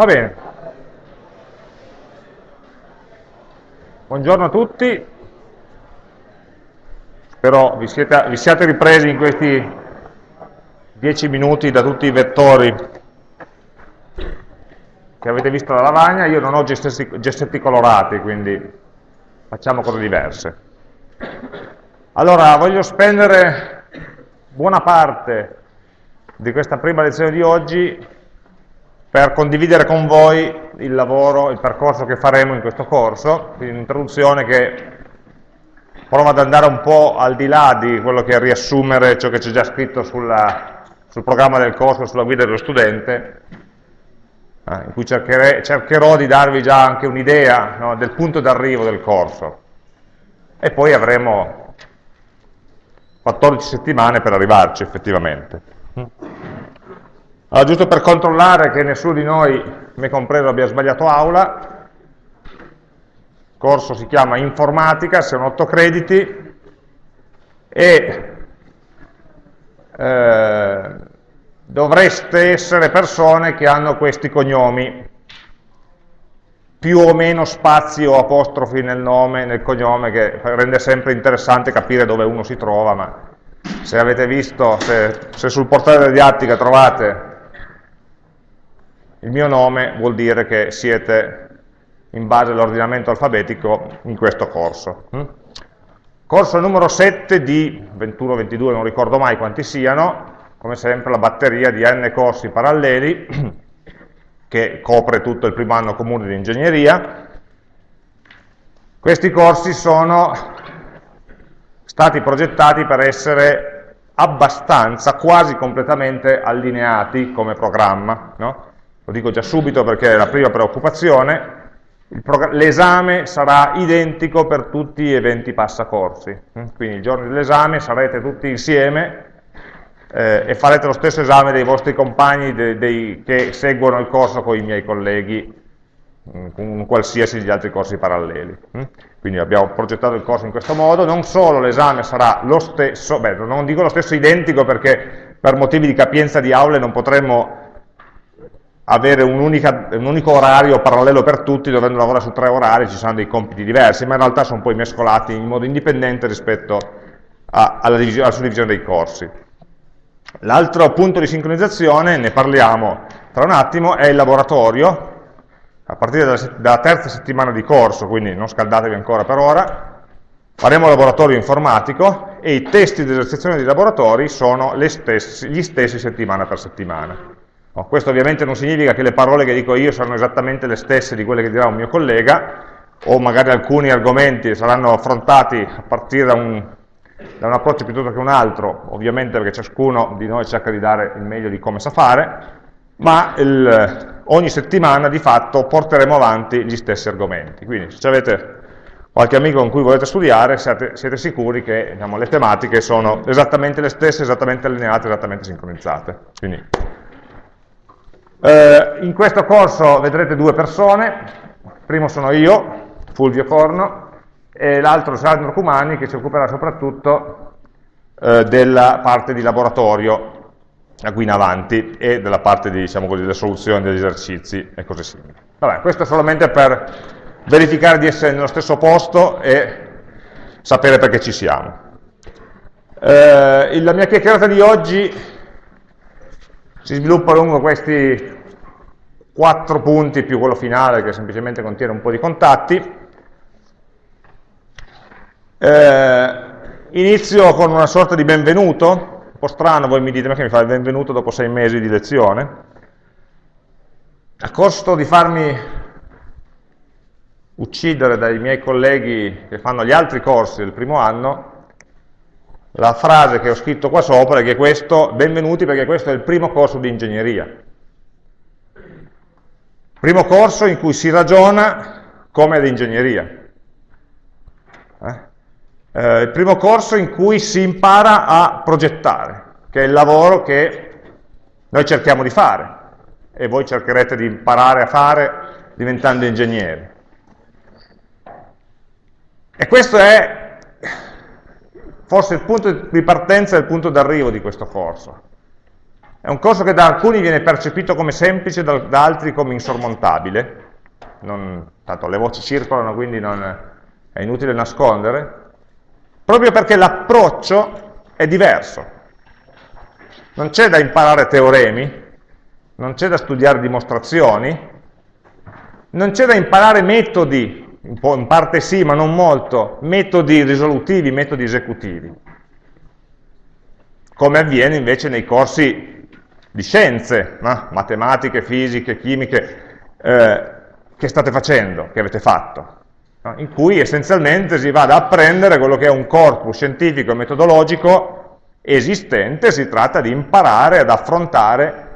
Va bene. Buongiorno a tutti. Spero vi, siete, vi siate ripresi in questi dieci minuti da tutti i vettori che avete visto la lavagna. Io non ho gessetti colorati, quindi facciamo cose diverse. Allora, voglio spendere buona parte di questa prima lezione di oggi per condividere con voi il lavoro, il percorso che faremo in questo corso, un'introduzione che prova ad andare un po' al di là di quello che è riassumere ciò che c'è già scritto sulla, sul programma del corso, sulla guida dello studente, eh, in cui cercherò di darvi già anche un'idea no, del punto d'arrivo del corso. E poi avremo 14 settimane per arrivarci effettivamente. Allora, giusto per controllare che nessuno di noi, me compreso, abbia sbagliato aula, il corso si chiama informatica, sono 8 crediti, e eh, dovreste essere persone che hanno questi cognomi, più o meno spazi o apostrofi nel nome, nel cognome, che rende sempre interessante capire dove uno si trova, ma se avete visto, se, se sul portale della didattica trovate il mio nome vuol dire che siete in base all'ordinamento alfabetico in questo corso. Mm? Corso numero 7 di 21-22, non ricordo mai quanti siano, come sempre la batteria di n corsi paralleli che copre tutto il primo anno comune di ingegneria. Questi corsi sono stati progettati per essere abbastanza, quasi completamente allineati come programma. No? Lo dico già subito perché è la prima preoccupazione, l'esame sarà identico per tutti gli eventi passacorsi, mm? quindi il giorno dell'esame sarete tutti insieme eh, e farete lo stesso esame dei vostri compagni dei, dei, che seguono il corso con i miei colleghi, mm, con qualsiasi degli altri corsi paralleli. Mm? Quindi abbiamo progettato il corso in questo modo, non solo l'esame sarà lo stesso, beh, non dico lo stesso identico perché per motivi di capienza di aule non potremmo avere un, unica, un, unico orario parallelo per tutti, dovendo lavorare su tre orari ci saranno dei compiti diversi, ma in realtà sono poi mescolati in modo indipendente rispetto a, alla, alla suddivisione dei corsi. L'altro punto di sincronizzazione, ne parliamo tra un attimo, è il laboratorio, a partire dalla, dalla terza settimana di corso, quindi non scaldatevi ancora per ora, faremo laboratorio informatico e i testi di esercitazione dei laboratori sono stessi, gli stessi settimana per settimana. No, questo ovviamente non significa che le parole che dico io saranno esattamente le stesse di quelle che dirà un mio collega, o magari alcuni argomenti saranno affrontati a partire da un, da un approccio piuttosto che un altro, ovviamente perché ciascuno di noi cerca di dare il meglio di come sa fare, ma il, ogni settimana di fatto porteremo avanti gli stessi argomenti. Quindi se avete qualche amico con cui volete studiare, siete, siete sicuri che diciamo, le tematiche sono esattamente le stesse, esattamente allineate, esattamente sincronizzate. Quindi eh, in questo corso vedrete due persone, il primo sono io, Fulvio Corno, e l'altro Sandro Cumani che si occuperà soprattutto eh, della parte di laboratorio a cui in avanti e della parte di, diciamo così, delle soluzioni degli esercizi e cose simili. Vabbè, questo è solamente per verificare di essere nello stesso posto e sapere perché ci siamo. Eh, la mia chiacchierata di oggi si sviluppa lungo questi quattro punti più quello finale che semplicemente contiene un po' di contatti. Eh, inizio con una sorta di benvenuto, un po' strano, voi mi dite ma che mi fa il benvenuto dopo sei mesi di lezione? A costo di farmi uccidere dai miei colleghi che fanno gli altri corsi del primo anno, la frase che ho scritto qua sopra è che questo, benvenuti perché questo è il primo corso di ingegneria. Primo corso in cui si ragiona come ad ingegneria. Eh? Eh, il primo corso in cui si impara a progettare, che è il lavoro che noi cerchiamo di fare e voi cercherete di imparare a fare diventando ingegneri. E questo è forse il punto di partenza e il punto d'arrivo di questo corso. È un corso che da alcuni viene percepito come semplice, da, da altri come insormontabile. Non, tanto le voci circolano, quindi non, è inutile nascondere. Proprio perché l'approccio è diverso. Non c'è da imparare teoremi, non c'è da studiare dimostrazioni, non c'è da imparare metodi, in parte sì, ma non molto, metodi risolutivi, metodi esecutivi, come avviene invece nei corsi di scienze, no? matematiche, fisiche, chimiche, eh, che state facendo, che avete fatto, no? in cui essenzialmente si va ad apprendere quello che è un corpus scientifico e metodologico esistente, si tratta di imparare ad affrontare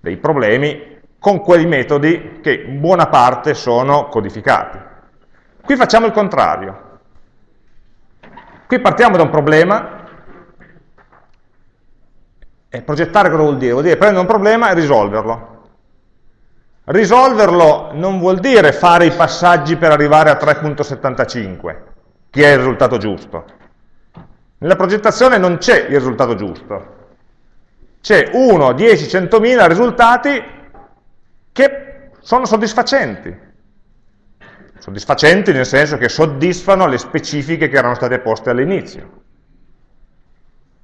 dei problemi con quei metodi che in buona parte sono codificati. Qui facciamo il contrario. Qui partiamo da un problema, e progettare cosa vuol dire? Vuol dire prendere un problema e risolverlo. Risolverlo non vuol dire fare i passaggi per arrivare a 3.75, che è il risultato giusto. Nella progettazione non c'è il risultato giusto. C'è 1, 10, 100.000 risultati sono soddisfacenti. Soddisfacenti nel senso che soddisfano le specifiche che erano state poste all'inizio.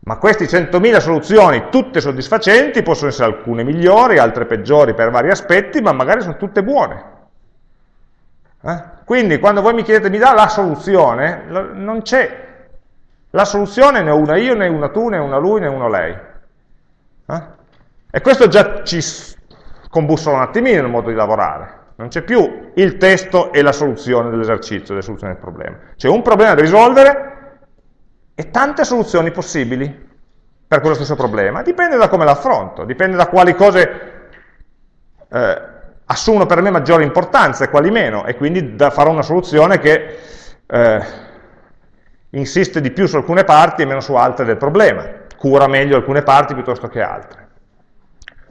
Ma queste 100.000 soluzioni, tutte soddisfacenti, possono essere alcune migliori, altre peggiori per vari aspetti, ma magari sono tutte buone. Eh? Quindi quando voi mi chiedete mi dà la soluzione, non c'è. La soluzione ne ho una io, ne una tu, ne una lui, ne uno lei. Eh? E questo già ci combussola un attimino il modo di lavorare. Non c'è più il testo e la soluzione dell'esercizio, la soluzione del problema. C'è un problema da risolvere e tante soluzioni possibili per quello stesso problema. Dipende da come l'affronto, dipende da quali cose eh, assumono per me maggiore importanza e quali meno, e quindi farò una soluzione che eh, insiste di più su alcune parti e meno su altre del problema, cura meglio alcune parti piuttosto che altre.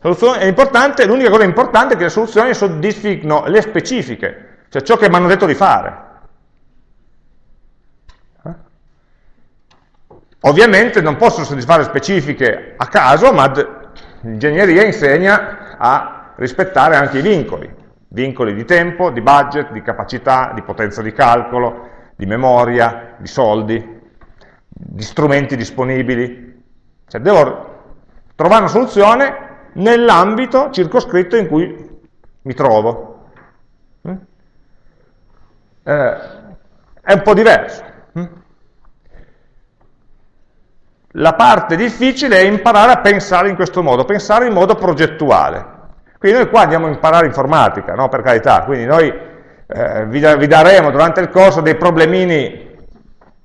L'unica cosa importante è che le soluzioni soddisfino le specifiche, cioè ciò che mi hanno detto di fare. Ovviamente non posso soddisfare specifiche a caso, ma l'ingegneria insegna a rispettare anche i vincoli, vincoli di tempo, di budget, di capacità, di potenza di calcolo, di memoria, di soldi, di strumenti disponibili. Cioè devo trovare una soluzione nell'ambito circoscritto in cui mi trovo. Mm? Eh, è un po' diverso. Mm? La parte difficile è imparare a pensare in questo modo, pensare in modo progettuale. Quindi noi qua andiamo a imparare informatica, no? per carità, quindi noi eh, vi, vi daremo durante il corso dei problemini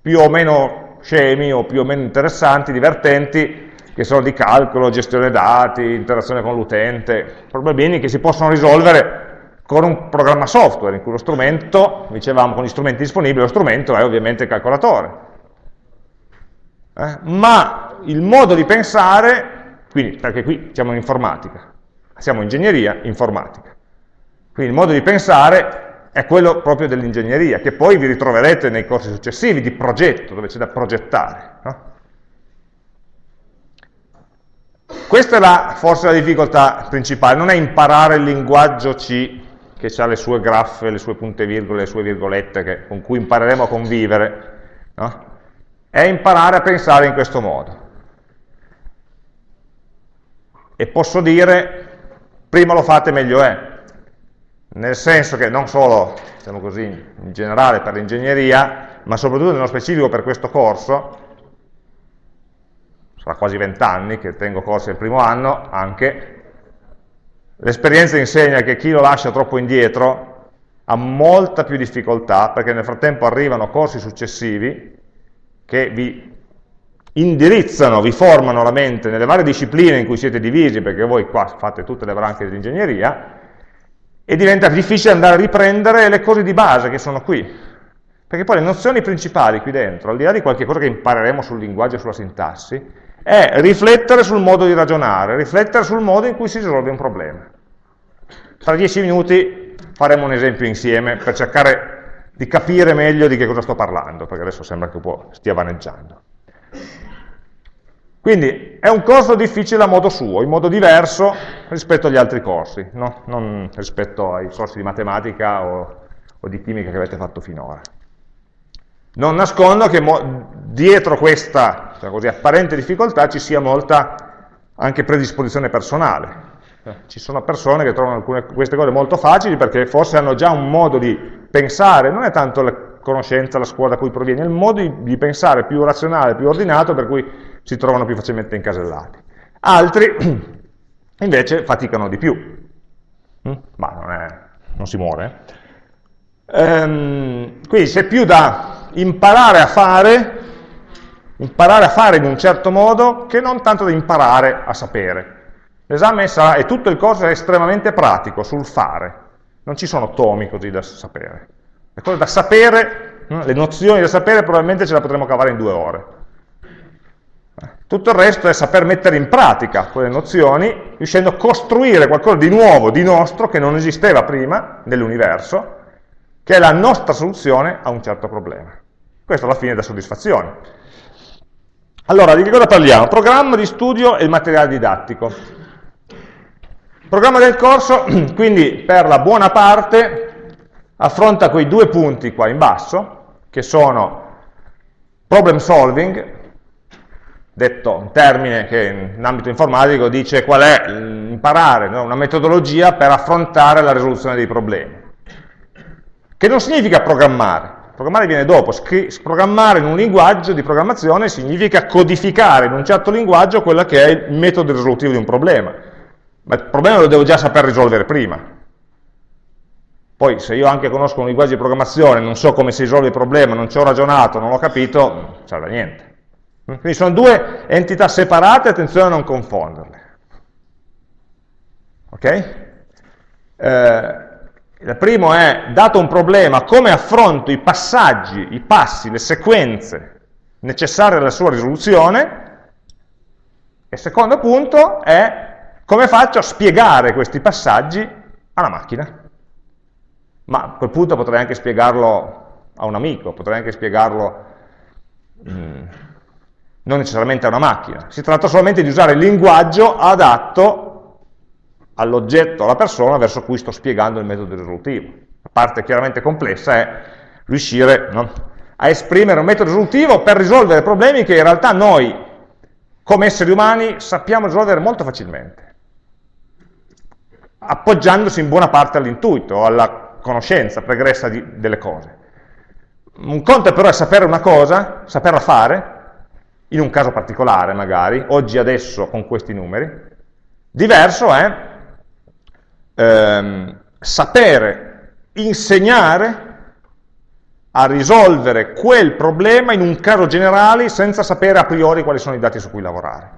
più o meno scemi o più o meno interessanti, divertenti, che sono di calcolo, gestione dati, interazione con l'utente, problemini che si possono risolvere con un programma software, in cui lo strumento, dicevamo con gli strumenti disponibili, lo strumento è ovviamente il calcolatore eh? ma il modo di pensare, quindi, perché qui siamo in informatica, siamo in ingegneria informatica, quindi il modo di pensare è quello proprio dell'ingegneria, che poi vi ritroverete nei corsi successivi di progetto, dove c'è da progettare. No? Questa è la, forse la difficoltà principale, non è imparare il linguaggio C, che ha le sue graffe, le sue punte virgole, le sue virgolette, che, con cui impareremo a convivere, no? è imparare a pensare in questo modo. E posso dire, prima lo fate meglio è, nel senso che non solo, diciamo così, in generale per l'ingegneria, ma soprattutto nello specifico per questo corso, sarà quasi vent'anni che tengo corsi il primo anno, anche, l'esperienza insegna che chi lo lascia troppo indietro ha molta più difficoltà, perché nel frattempo arrivano corsi successivi, che vi indirizzano, vi formano la mente nelle varie discipline in cui siete divisi, perché voi qua fate tutte le branche dell'ingegneria, e diventa difficile andare a riprendere le cose di base che sono qui. Perché poi le nozioni principali qui dentro, al di là di qualche cosa che impareremo sul linguaggio e sulla sintassi, è riflettere sul modo di ragionare, riflettere sul modo in cui si risolve un problema. Tra dieci minuti faremo un esempio insieme per cercare di capire meglio di che cosa sto parlando, perché adesso sembra che stia vaneggiando. Quindi è un corso difficile a modo suo, in modo diverso rispetto agli altri corsi, no? non rispetto ai corsi di matematica o, o di chimica che avete fatto finora. Non nascondo che dietro questa cioè così, apparente difficoltà ci sia molta anche predisposizione personale. Eh, ci sono persone che trovano alcune, queste cose molto facili perché forse hanno già un modo di pensare, non è tanto la conoscenza, la scuola da cui proviene, è il modo di, di pensare più razionale, più ordinato, per cui si trovano più facilmente incasellati. Altri invece faticano di più, mm? ma non, è, non si muore. Ehm, quindi c'è più da imparare a fare, imparare a fare in un certo modo, che non tanto da imparare a sapere. L'esame sarà, e tutto il corso è estremamente pratico sul fare, non ci sono tomi così da sapere. Le cose da sapere, le nozioni da sapere probabilmente ce le potremo cavare in due ore. Tutto il resto è saper mettere in pratica quelle nozioni, riuscendo a costruire qualcosa di nuovo, di nostro, che non esisteva prima nell'universo, che è la nostra soluzione a un certo problema. Questo alla fine dà soddisfazione. Allora, di che cosa parliamo? Programma di studio e materiale didattico. Programma del corso, quindi per la buona parte, affronta quei due punti qua in basso, che sono problem solving, detto un termine che in ambito informatico dice qual è imparare no? una metodologia per affrontare la risoluzione dei problemi. Che non significa programmare, programmare viene dopo, programmare in un linguaggio di programmazione significa codificare in un certo linguaggio quello che è il metodo risolutivo di un problema, ma il problema lo devo già saper risolvere prima. Poi se io anche conosco un linguaggio di programmazione, non so come si risolve il problema, non ci ho ragionato, non l'ho capito, non serve a niente. Quindi sono due entità separate, attenzione a non confonderle. Ok? Eh, il primo è, dato un problema, come affronto i passaggi, i passi, le sequenze necessarie alla sua risoluzione, e il secondo punto è come faccio a spiegare questi passaggi alla macchina. Ma a quel punto potrei anche spiegarlo a un amico, potrei anche spiegarlo... Mm, non necessariamente a una macchina, si tratta solamente di usare il linguaggio adatto all'oggetto, alla persona verso cui sto spiegando il metodo risolutivo. La parte chiaramente complessa è riuscire no, a esprimere un metodo risolutivo per risolvere problemi che in realtà noi, come esseri umani, sappiamo risolvere molto facilmente, appoggiandosi in buona parte all'intuito, alla conoscenza pregressa di, delle cose. Un conto però è sapere una cosa, saperla fare, in un caso particolare magari, oggi adesso con questi numeri, diverso è ehm, sapere insegnare a risolvere quel problema in un caso generale senza sapere a priori quali sono i dati su cui lavorare.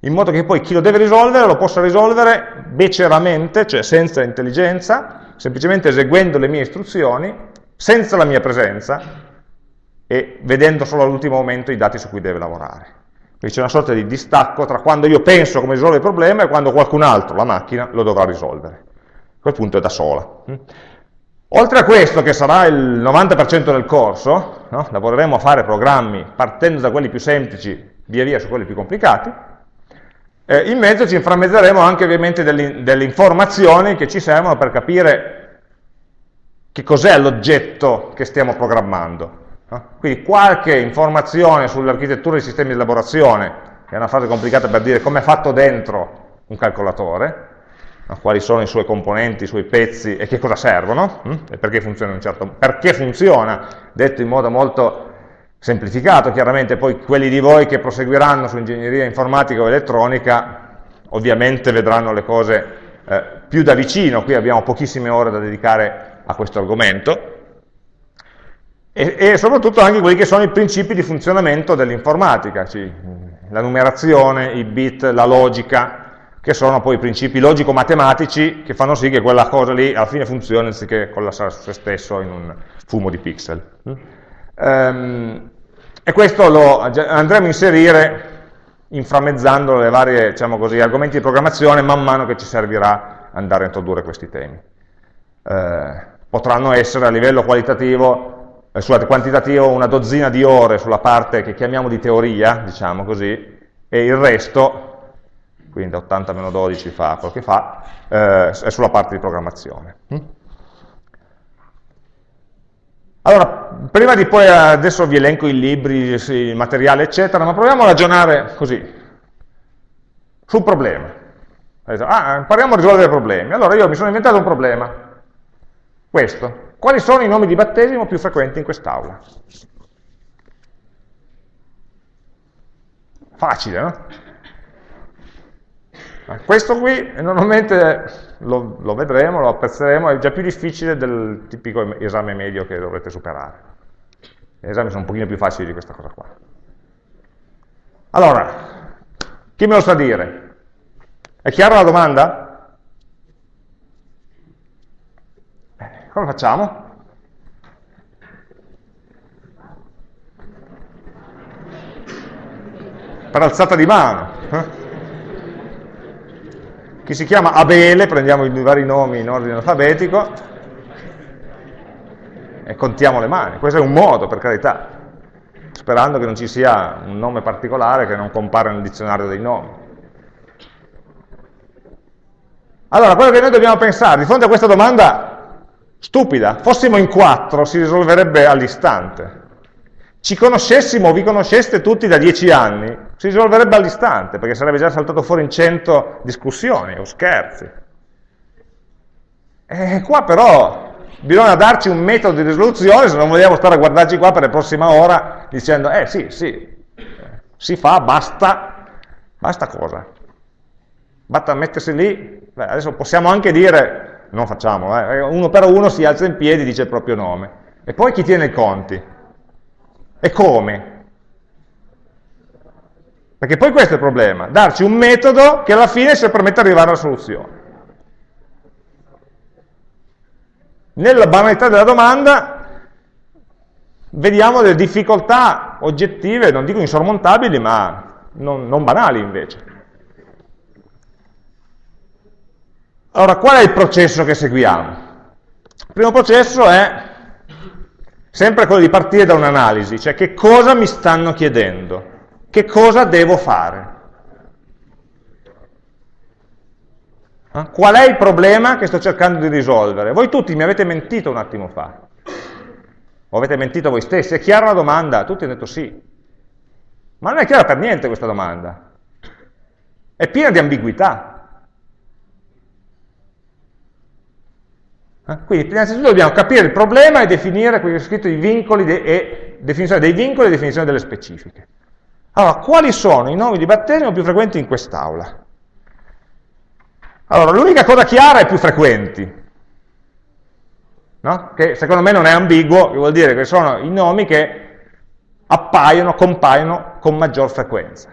In modo che poi chi lo deve risolvere lo possa risolvere beceramente, cioè senza intelligenza, semplicemente eseguendo le mie istruzioni, senza la mia presenza, e vedendo solo all'ultimo momento i dati su cui deve lavorare. Quindi c'è una sorta di distacco tra quando io penso come risolvere il problema e quando qualcun altro, la macchina, lo dovrà risolvere. A quel punto è da sola. Oltre a questo, che sarà il 90% del corso, no? lavoreremo a fare programmi partendo da quelli più semplici, via via su quelli più complicati, eh, in mezzo ci inframmezzeremo anche ovviamente delle, delle informazioni che ci servono per capire che cos'è l'oggetto che stiamo programmando. Quindi qualche informazione sull'architettura dei sistemi di elaborazione, che è una frase complicata per dire come è fatto dentro un calcolatore, quali sono i suoi componenti, i suoi pezzi e che cosa servono, hm? e perché funziona, un certo, perché funziona, detto in modo molto semplificato, chiaramente. Poi quelli di voi che proseguiranno su ingegneria informatica o elettronica ovviamente vedranno le cose eh, più da vicino, qui abbiamo pochissime ore da dedicare a questo argomento, e, e, soprattutto anche quelli che sono i principi di funzionamento dell'informatica, cioè la numerazione, i bit, la logica, che sono poi i principi logico-matematici che fanno sì che quella cosa lì alla fine funzioni anziché collassare su se stesso in un fumo di pixel. Um, e questo lo andremo a inserire inframmezzando le varie diciamo così, argomenti di programmazione man mano che ci servirà andare a introdurre questi temi. Eh, potranno essere a livello qualitativo eh, scusate, quantitativo una dozzina di ore sulla parte che chiamiamo di teoria, diciamo così, e il resto, quindi da 80 meno 12 fa quello che fa, eh, è sulla parte di programmazione. Hm? Allora, prima di poi adesso vi elenco i libri, il materiale, eccetera, ma proviamo a ragionare così, sul problema. Ah, impariamo a risolvere problemi. Allora io mi sono inventato un problema, questo. Quali sono i nomi di battesimo più frequenti in quest'aula? Facile, no? Questo qui normalmente lo, lo, vedremo, lo apprezzeremo, è già più difficile del tipico esame medio che dovrete superare. Gli esami sono un pochino più facili di questa cosa qua. Allora, chi me lo sa dire? È chiara la domanda? Come facciamo? Per alzata di mano. Eh? Chi si chiama Abele, prendiamo i vari nomi in ordine alfabetico e contiamo le mani. Questo è un modo, per carità, sperando che non ci sia un nome particolare che non compare nel dizionario dei nomi. Allora, quello che noi dobbiamo pensare, di fronte a questa domanda stupida, fossimo in quattro, si risolverebbe all'istante ci conoscessimo, vi conosceste tutti da dieci anni, si risolverebbe all'istante, perché sarebbe già saltato fuori in cento discussioni o scherzi. E qua però bisogna darci un metodo di risoluzione, se non vogliamo stare a guardarci qua per la prossima ora dicendo, eh sì, sì, si fa, basta, basta cosa? Basta mettersi lì, Beh, adesso possiamo anche dire, non facciamo, eh, uno per uno si alza in piedi e dice il proprio nome. E poi chi tiene i conti? E come? Perché poi questo è il problema, darci un metodo che alla fine ci permette di arrivare alla soluzione. Nella banalità della domanda vediamo delle difficoltà oggettive, non dico insormontabili, ma non, non banali invece. Allora, qual è il processo che seguiamo? Il primo processo è sempre quello di partire da un'analisi, cioè che cosa mi stanno chiedendo, che cosa devo fare. Eh? Qual è il problema che sto cercando di risolvere? Voi tutti mi avete mentito un attimo fa, o avete mentito voi stessi, è chiara la domanda? Tutti hanno detto sì, ma non è chiara per niente questa domanda, è piena di ambiguità. Quindi innanzitutto dobbiamo capire il problema e definire, qui ho scritto i vincoli de e definizione dei vincoli e definizione delle specifiche. Allora, quali sono i nomi di battesimo più frequenti in quest'aula? Allora, l'unica cosa chiara è più frequenti, no? che secondo me non è ambiguo, che vuol dire che sono i nomi che appaiono, compaiono con maggior frequenza.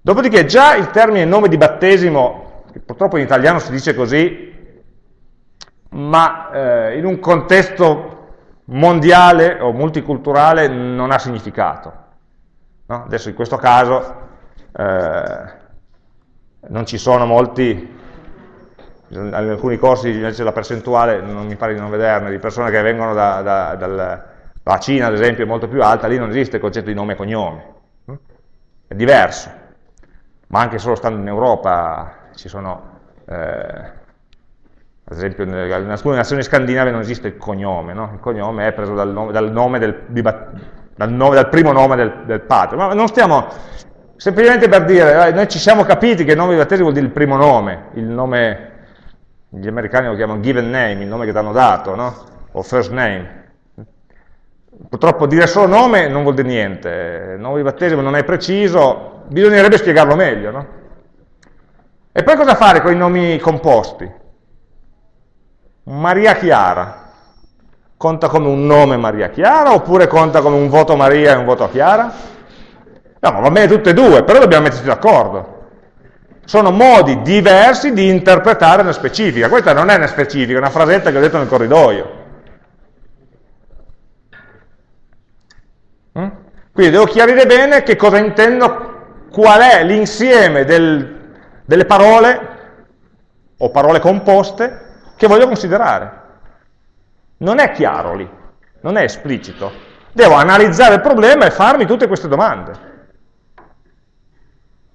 Dopodiché già il termine nome di battesimo, che purtroppo in italiano si dice così, ma eh, in un contesto mondiale o multiculturale non ha significato. No? Adesso in questo caso eh, non ci sono molti, in alcuni corsi invece la percentuale, non mi pare di non vederne, di persone che vengono da, da, dal, dalla Cina ad esempio è molto più alta, lì non esiste il concetto di nome e cognome, è diverso, ma anche solo stando in Europa ci sono... Eh, ad esempio in alcune nazioni scandinave non esiste il cognome, no? il cognome è preso dal, nome, dal, nome del, dal, nome, dal primo nome del, del, padre, ma non stiamo, semplicemente per dire, eh, noi ci siamo capiti che il nome di battesimo vuol dire il primo nome, il nome, gli americani lo chiamano given name, il nome che ti hanno dato, no? o first name. Purtroppo dire solo nome non vuol dire niente, il nome di battesimo non è preciso, bisognerebbe spiegarlo meglio. No? E poi cosa fare con i nomi composti? Maria Chiara, conta come un nome Maria Chiara oppure conta come un voto Maria e un voto Chiara? No, va bene tutte e due, però dobbiamo metterci d'accordo. Sono modi diversi di interpretare una specifica. Questa non è una specifica, è una frasetta che ho detto nel corridoio. Mm? Quindi devo chiarire bene che cosa intendo, qual è l'insieme del, delle parole o parole composte che voglio considerare. Non è chiaro lì, non è esplicito. Devo analizzare il problema e farmi tutte queste domande.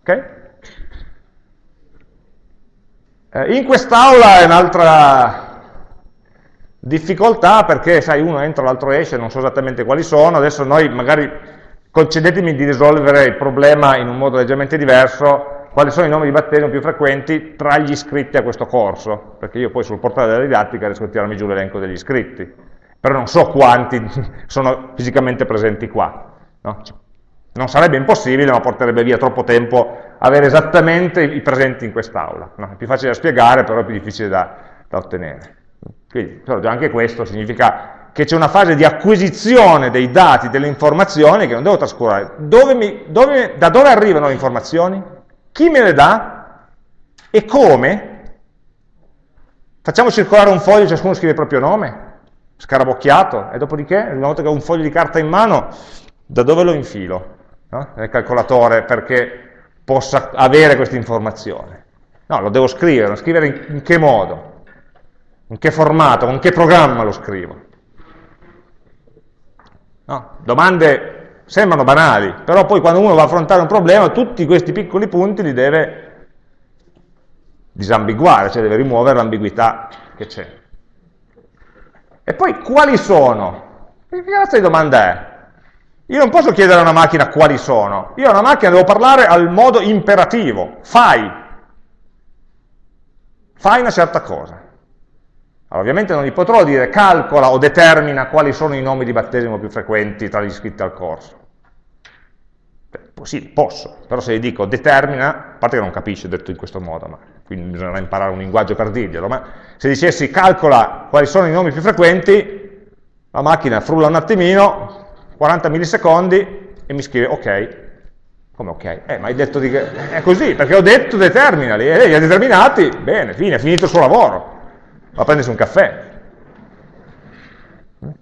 Okay? Eh, in quest'aula è un'altra difficoltà perché, sai, uno entra, l'altro esce, non so esattamente quali sono, adesso noi magari concedetemi di risolvere il problema in un modo leggermente diverso, quali sono i nomi di battesimo più frequenti tra gli iscritti a questo corso, perché io poi sul portale della didattica riesco a tirarmi giù l'elenco degli iscritti, però non so quanti sono fisicamente presenti qua. No? Non sarebbe impossibile, ma porterebbe via troppo tempo avere esattamente i presenti in quest'aula. No? È più facile da spiegare, però è più difficile da, da ottenere. Quindi, già anche questo significa che c'è una fase di acquisizione dei dati, delle informazioni che non devo trascurare. Dove mi, dove, da dove arrivano le informazioni? Chi me le dà? E come? Facciamo circolare un foglio, ciascuno scrive il proprio nome, scarabocchiato, e dopodiché, una volta che ho un foglio di carta in mano, da dove lo infilo? No? Nel calcolatore perché possa avere questa informazione. No, lo devo scrivere, scrivere in, in che modo? In che formato, con che programma lo scrivo? No? Domande sembrano banali, però poi quando uno va a affrontare un problema, tutti questi piccoli punti li deve disambiguare, cioè deve rimuovere l'ambiguità che c'è. E poi quali sono? Che razza di domanda è? Io non posso chiedere a una macchina quali sono, io a una macchina devo parlare al modo imperativo, fai, fai una certa cosa. Allora, ovviamente non gli potrò dire calcola o determina quali sono i nomi di battesimo più frequenti tra gli iscritti al corso. Beh, sì, posso, però se gli dico determina, a parte che non capisce detto in questo modo, ma quindi bisognerà imparare un linguaggio per dirglielo, ma se dicessi calcola quali sono i nomi più frequenti, la macchina frulla un attimino, 40 millisecondi e mi scrive ok. Come ok? Eh, ma hai detto di. È così, perché ho detto determinali, e lei li ha determinati, bene, fine, è finito il suo lavoro a prendersi un caffè.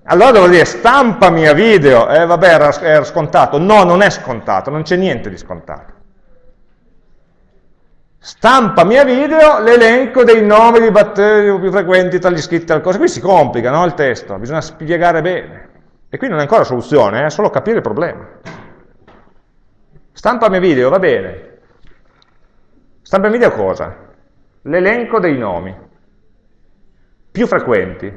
Allora devo dire stampami a video, eh vabbè era, era scontato, no non è scontato, non c'è niente di scontato. Stampami a video l'elenco dei nomi di batteri più frequenti tra gli iscritti al corso. Qui si complica no, il testo, bisogna spiegare bene. E qui non è ancora soluzione, è solo capire il problema. Stampami a video, va bene. Stampami a video cosa? L'elenco dei nomi più frequenti.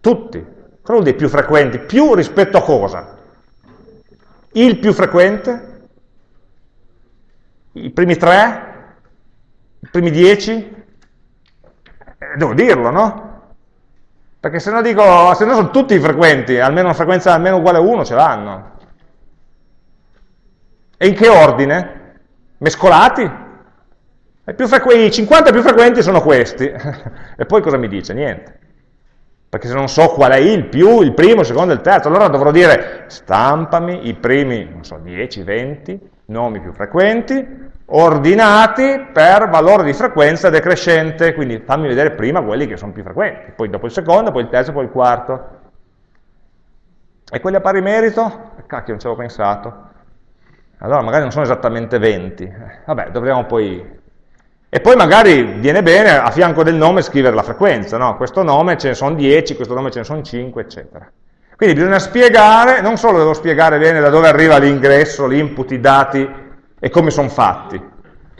Tutti. Cosa vuol dire più frequenti? Più rispetto a cosa? Il più frequente? I primi tre? I primi dieci? Eh, devo dirlo, no? Perché se no dico, se no sono tutti frequenti, almeno una frequenza almeno uguale a 1 ce l'hanno. E in che ordine? Mescolati? I 50 più frequenti sono questi. e poi cosa mi dice? Niente. Perché se non so qual è il più, il primo, il secondo, il terzo, allora dovrò dire stampami i primi, non so, 10, 20 nomi più frequenti, ordinati per valore di frequenza decrescente, quindi fammi vedere prima quelli che sono più frequenti, poi dopo il secondo, poi il terzo, poi il quarto. E quelli a pari merito? Cacchio, non ci avevo pensato. Allora magari non sono esattamente 20. Vabbè, dovremo poi e poi magari viene bene a fianco del nome scrivere la frequenza, no? questo nome ce ne sono 10, questo nome ce ne sono 5, eccetera. Quindi bisogna spiegare, non solo devo spiegare bene da dove arriva l'ingresso, l'input, i dati e come sono fatti,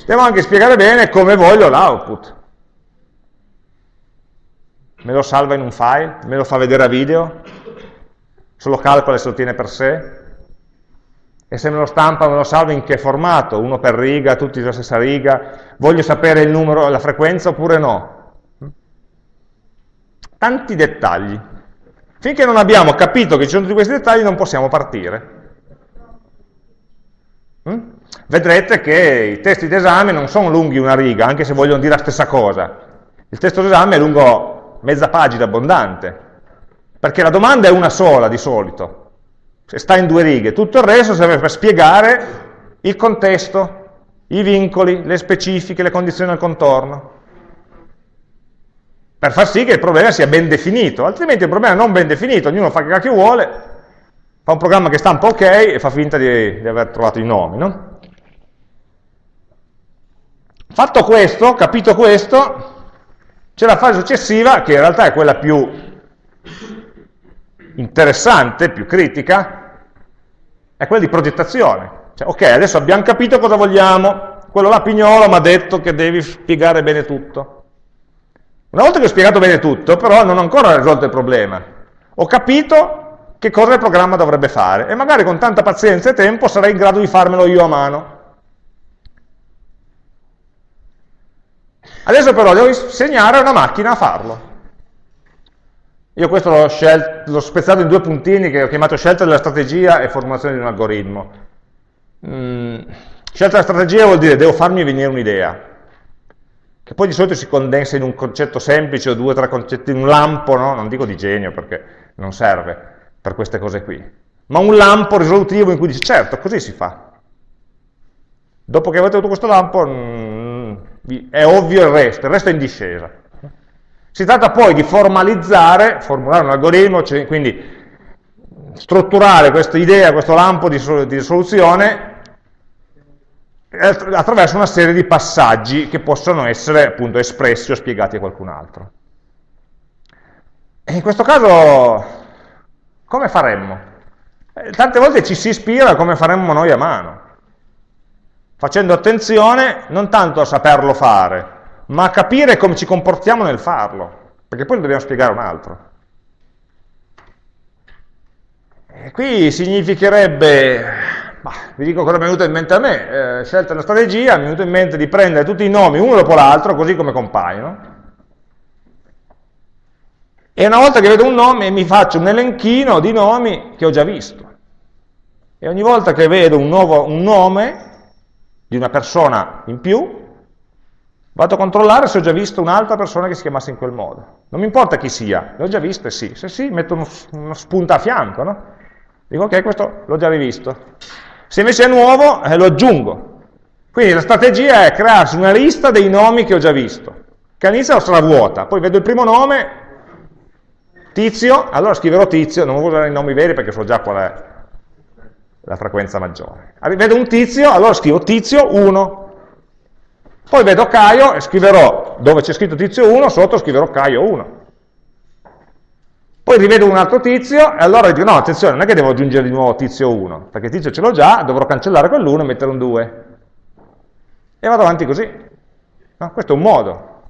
devo anche spiegare bene come voglio l'output. Me lo salva in un file, me lo fa vedere a video, se lo calcola e se lo tiene per sé, e se me lo stampa me lo salva in che formato, uno per riga, tutti sulla stessa riga, voglio sapere il numero, la frequenza oppure no. Tanti dettagli. Finché non abbiamo capito che ci sono tutti questi dettagli non possiamo partire. Mm? Vedrete che i testi d'esame non sono lunghi una riga, anche se vogliono dire la stessa cosa. Il testo d'esame è lungo mezza pagina abbondante, perché la domanda è una sola di solito, se sta in due righe, tutto il resto serve per spiegare il contesto, i vincoli, le specifiche, le condizioni del contorno, per far sì che il problema sia ben definito, altrimenti il problema è non ben definito, ognuno fa che vuole, fa un programma che stampa ok e fa finta di, di aver trovato i nomi. No? Fatto questo, capito questo, c'è la fase successiva, che in realtà è quella più interessante, più critica, è quella di progettazione. Cioè, ok, adesso abbiamo capito cosa vogliamo, quello là Pignolo mi ha detto che devi spiegare bene tutto. Una volta che ho spiegato bene tutto, però non ho ancora risolto il problema. Ho capito che cosa il programma dovrebbe fare e magari con tanta pazienza e tempo sarei in grado di farmelo io a mano. Adesso però devo insegnare a una macchina a farlo. Io questo l'ho spezzato in due puntini che ho chiamato scelta della strategia e formulazione di un algoritmo. Mm, scelta della strategia vuol dire devo farmi venire un'idea che poi di solito si condensa in un concetto semplice o due o tre concetti, un lampo, no? non dico di genio perché non serve per queste cose qui, ma un lampo risolutivo in cui dice certo, così si fa. Dopo che avete avuto questo lampo mm, è ovvio il resto, il resto è in discesa. Si tratta poi di formalizzare, formulare un algoritmo, cioè, quindi strutturare questa idea, questo lampo di, di soluzione attraverso una serie di passaggi che possono essere appunto espressi o spiegati a qualcun altro. E in questo caso come faremmo? Eh, tante volte ci si ispira come faremmo noi a mano, facendo attenzione non tanto a saperlo fare, ma capire come ci comportiamo nel farlo, perché poi lo dobbiamo spiegare un altro. E qui significherebbe Bah, vi dico cosa mi è venuto in mente a me, eh, scelta la strategia, mi è venuto in mente di prendere tutti i nomi uno dopo l'altro, così come compaiono, e una volta che vedo un nome mi faccio un elenchino di nomi che ho già visto. E ogni volta che vedo un, nuovo, un nome di una persona in più, vado a controllare se ho già visto un'altra persona che si chiamasse in quel modo. Non mi importa chi sia, le ho già viste, sì. Se sì, metto uno, uno spunta a fianco, no? Dico, ok, questo l'ho già rivisto. Se invece è nuovo, eh, lo aggiungo. Quindi la strategia è crearsi una lista dei nomi che ho già visto, che all'inizio sarà vuota, poi vedo il primo nome, tizio, allora scriverò tizio, non voglio usare i nomi veri perché so già qual è la frequenza maggiore. Vedo un tizio, allora scrivo tizio 1, poi vedo Caio e scriverò, dove c'è scritto tizio 1, sotto scriverò Caio 1. Poi rivedo un altro tizio e allora dico no, attenzione, non è che devo aggiungere di nuovo tizio 1, perché tizio ce l'ho già, dovrò cancellare quell'1 e mettere un 2. E vado avanti così. No? Questo è un modo,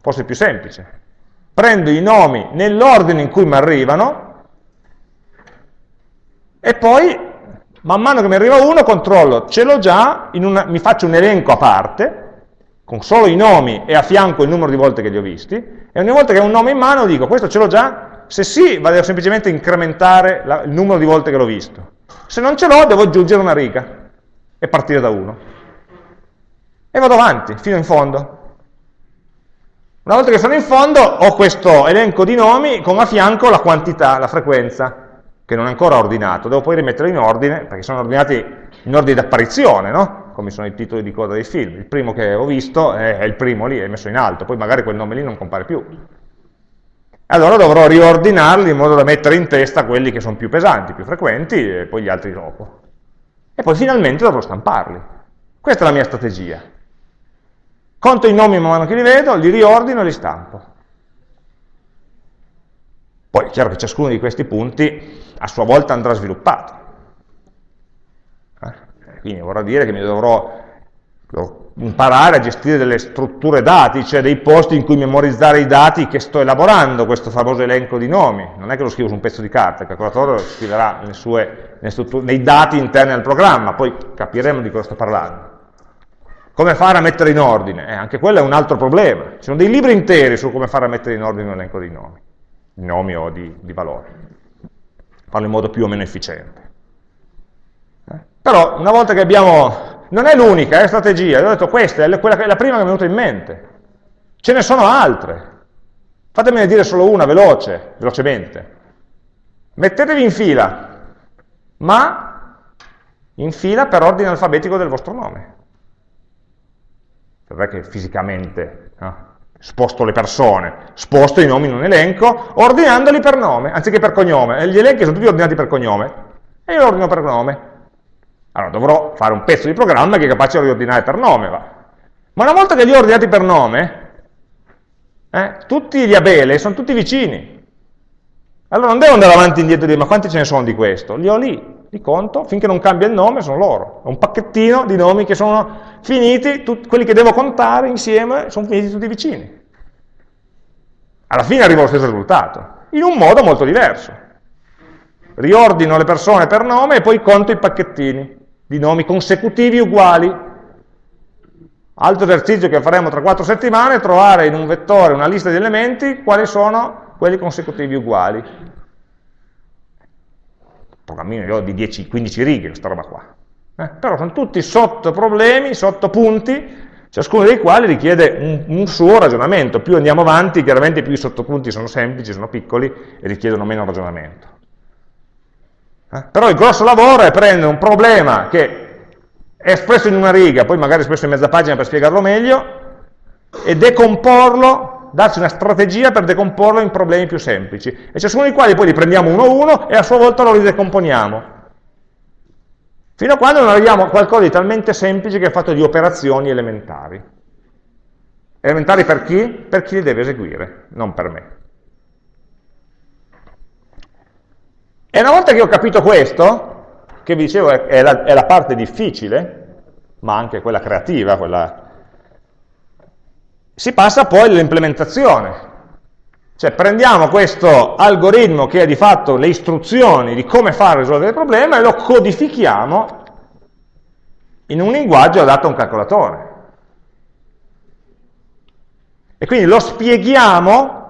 forse più semplice. Prendo i nomi nell'ordine in cui mi arrivano e poi, man mano che mi arriva uno, controllo, ce l'ho già, una, mi faccio un elenco a parte, con solo i nomi e a fianco il numero di volte che li ho visti, e ogni volta che ho un nome in mano dico, questo ce l'ho già, se sì, vado semplicemente incrementare la, il numero di volte che l'ho visto. Se non ce l'ho, devo aggiungere una riga e partire da 1. E vado avanti, fino in fondo. Una volta che sono in fondo, ho questo elenco di nomi con a fianco la quantità, la frequenza, che non è ancora ordinato. Devo poi rimetterlo in ordine, perché sono ordinati in ordine di apparizione, no? come sono i titoli di coda dei film. Il primo che ho visto è il primo lì, è messo in alto, poi magari quel nome lì non compare più allora dovrò riordinarli in modo da mettere in testa quelli che sono più pesanti, più frequenti, e poi gli altri dopo. E poi finalmente dovrò stamparli. Questa è la mia strategia. Conto i nomi man mano che li vedo, li riordino e li stampo. Poi è chiaro che ciascuno di questi punti a sua volta andrà sviluppato. Quindi vorrà dire che mi dovrò imparare a gestire delle strutture dati, cioè dei posti in cui memorizzare i dati che sto elaborando, questo famoso elenco di nomi. Non è che lo scrivo su un pezzo di carta, il calcolatore lo scriverà sue, nei dati interni al programma, poi capiremo di cosa sto parlando. Come fare a mettere in ordine? Eh, anche quello è un altro problema. Ci sono dei libri interi su come fare a mettere in ordine un elenco di nomi, di nomi o di, di valori. Farlo in modo più o meno efficiente. Però una volta che abbiamo non è l'unica, è strategia, ho detto questa è quella, la prima che mi è venuta in mente. Ce ne sono altre. Fatemene dire solo una, veloce, velocemente. Mettetevi in fila, ma in fila per ordine alfabetico del vostro nome. Non è che fisicamente no? sposto le persone, sposto i nomi in un elenco, ordinandoli per nome, anziché per cognome. Gli elenchi sono tutti ordinati per cognome, e io ordino per nome. Allora dovrò fare un pezzo di programma che è capace di riordinare per nome. Va. Ma una volta che li ho ordinati per nome, eh, tutti gli abele sono tutti vicini. Allora non devo andare avanti e indietro e dire ma quanti ce ne sono di questo? Li ho lì. di conto, finché non cambia il nome sono loro. È un pacchettino di nomi che sono finiti, quelli che devo contare insieme sono finiti tutti vicini. Alla fine arrivo allo stesso risultato, in un modo molto diverso. Riordino le persone per nome e poi conto i pacchettini di nomi consecutivi uguali. Altro esercizio che faremo tra quattro settimane è trovare in un vettore una lista di elementi quali sono quelli consecutivi uguali programmino di 10-15 righe, questa roba qua. Eh? Però sono tutti sotto problemi, sotto punti, ciascuno dei quali richiede un, un, suo ragionamento. Più andiamo avanti, chiaramente più i sottopunti sono semplici, sono piccoli e richiedono meno ragionamento. Eh? Però il grosso lavoro è prendere un problema che è espresso in una riga, poi magari espresso in mezza pagina per spiegarlo meglio, e decomporlo darci una strategia per decomporlo in problemi più semplici, e ciascuno dei quali poi li prendiamo uno a uno e a sua volta lo ridecomponiamo. Fino a quando non arriviamo a qualcosa di talmente semplice che è fatto di operazioni elementari. Elementari per chi? Per chi li deve eseguire, non per me. E una volta che ho capito questo, che vi dicevo è la, è la parte difficile, ma anche quella creativa, quella si passa poi all'implementazione. Cioè prendiamo questo algoritmo che è di fatto le istruzioni di come fare risolvere il problema e lo codifichiamo in un linguaggio adatto a un calcolatore. E quindi lo spieghiamo,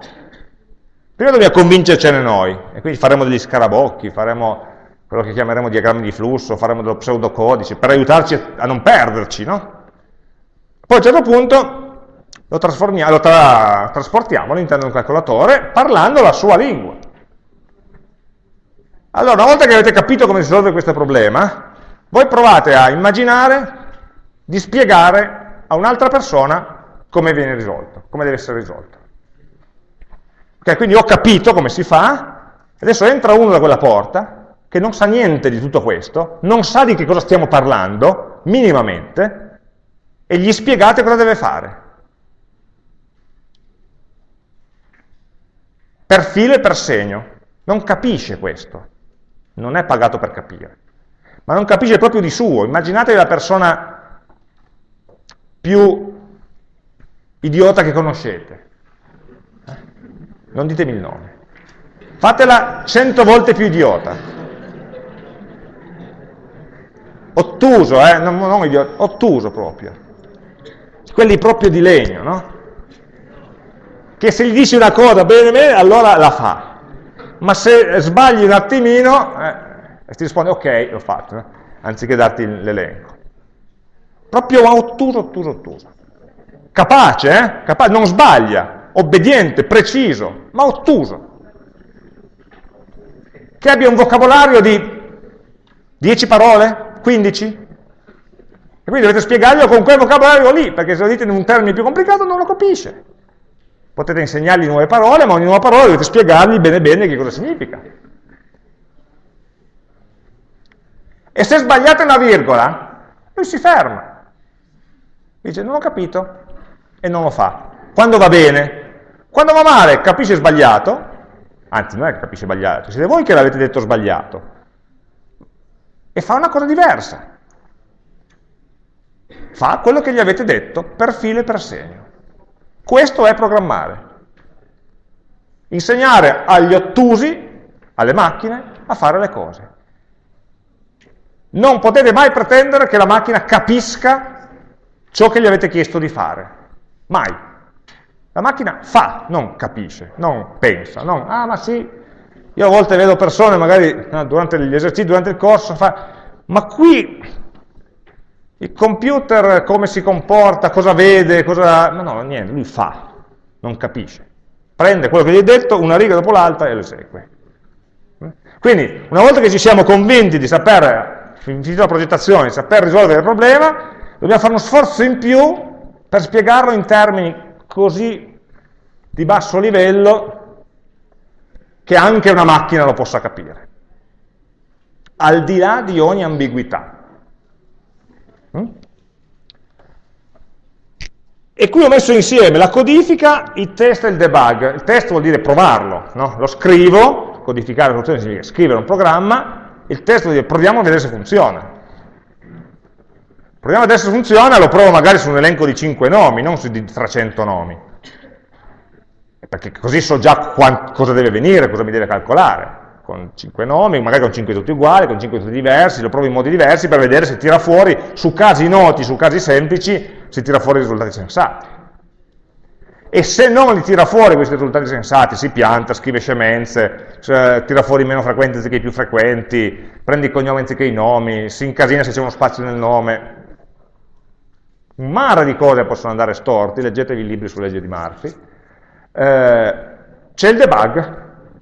prima dobbiamo convincercene noi, e quindi faremo degli scarabocchi, faremo quello che chiameremo diagrammi di flusso, faremo dello pseudocodice, per aiutarci a non perderci, no? Poi a un certo punto lo, lo tra trasportiamo all'interno di un calcolatore parlando la sua lingua. Allora, una volta che avete capito come si risolve questo problema, voi provate a immaginare di spiegare a un'altra persona come viene risolto, come deve essere risolto. Ok, quindi ho capito come si fa, adesso entra uno da quella porta, che non sa niente di tutto questo, non sa di che cosa stiamo parlando, minimamente, e gli spiegate cosa deve fare. per filo e per segno. Non capisce questo, non è pagato per capire, ma non capisce proprio di suo. Immaginatevi la persona più idiota che conoscete. Non ditemi il nome. Fatela cento volte più idiota. Ottuso, eh? non, non idiota, ottuso proprio. Quelli proprio di legno, no? che se gli dici una cosa bene bene, allora la fa. Ma se sbagli un attimino, eh, ti risponde ok, l'ho fatto, eh? anziché darti l'elenco. Proprio ottuso, ottuso, ottuso. Capace, eh? Capace, non sbaglia, obbediente, preciso, ma ottuso. Che abbia un vocabolario di 10 parole, 15, e quindi dovete spiegarglielo con quel vocabolario lì, perché se lo dite in un termine più complicato non lo capisce. Potete insegnargli nuove parole, ma ogni nuova parola dovete spiegargli bene bene che cosa significa. E se sbagliate una virgola, lui si ferma. Dice, non ho capito, e non lo fa. Quando va bene? Quando va male, capisce sbagliato, anzi non è che capisce sbagliato, siete voi che l'avete detto sbagliato, e fa una cosa diversa. Fa quello che gli avete detto per filo e per segno. Questo è programmare. Insegnare agli ottusi, alle macchine, a fare le cose. Non potete mai pretendere che la macchina capisca ciò che gli avete chiesto di fare. Mai. La macchina fa, non capisce, non pensa, non, ah ma sì, io a volte vedo persone magari durante gli esercizi, durante il corso, fa, ma qui il computer come si comporta, cosa vede, cosa... No, no, niente, lui fa, non capisce. Prende quello che gli hai detto, una riga dopo l'altra e lo esegue. Quindi, una volta che ci siamo convinti di saper, finita la progettazione, di saper risolvere il problema, dobbiamo fare uno sforzo in più per spiegarlo in termini così di basso livello che anche una macchina lo possa capire. Al di là di ogni ambiguità. Mm? E qui ho messo insieme la codifica, il test e il debug. Il test vuol dire provarlo, no? lo scrivo, codificare la funzione significa scrivere un programma, il testo dice proviamo a vedere se funziona. Proviamo a vedere se funziona, lo provo magari su un elenco di 5 nomi, non su di 300 nomi. Perché così so già cosa deve venire, cosa mi deve calcolare. Con 5 nomi, magari con 5 tutti uguali, con 5 tutti diversi, lo provo in modi diversi per vedere se tira fuori, su casi noti, su casi semplici, si tira fuori risultati sensati e se non li tira fuori questi risultati sensati, si pianta, scrive scemenze, cioè, tira fuori meno frequenti anziché i più frequenti, prende i cognomi anziché i nomi, si incasina se c'è uno spazio nel nome, un mare di cose possono andare storti, leggetevi i libri su legge di Murphy, eh, c'è il debug,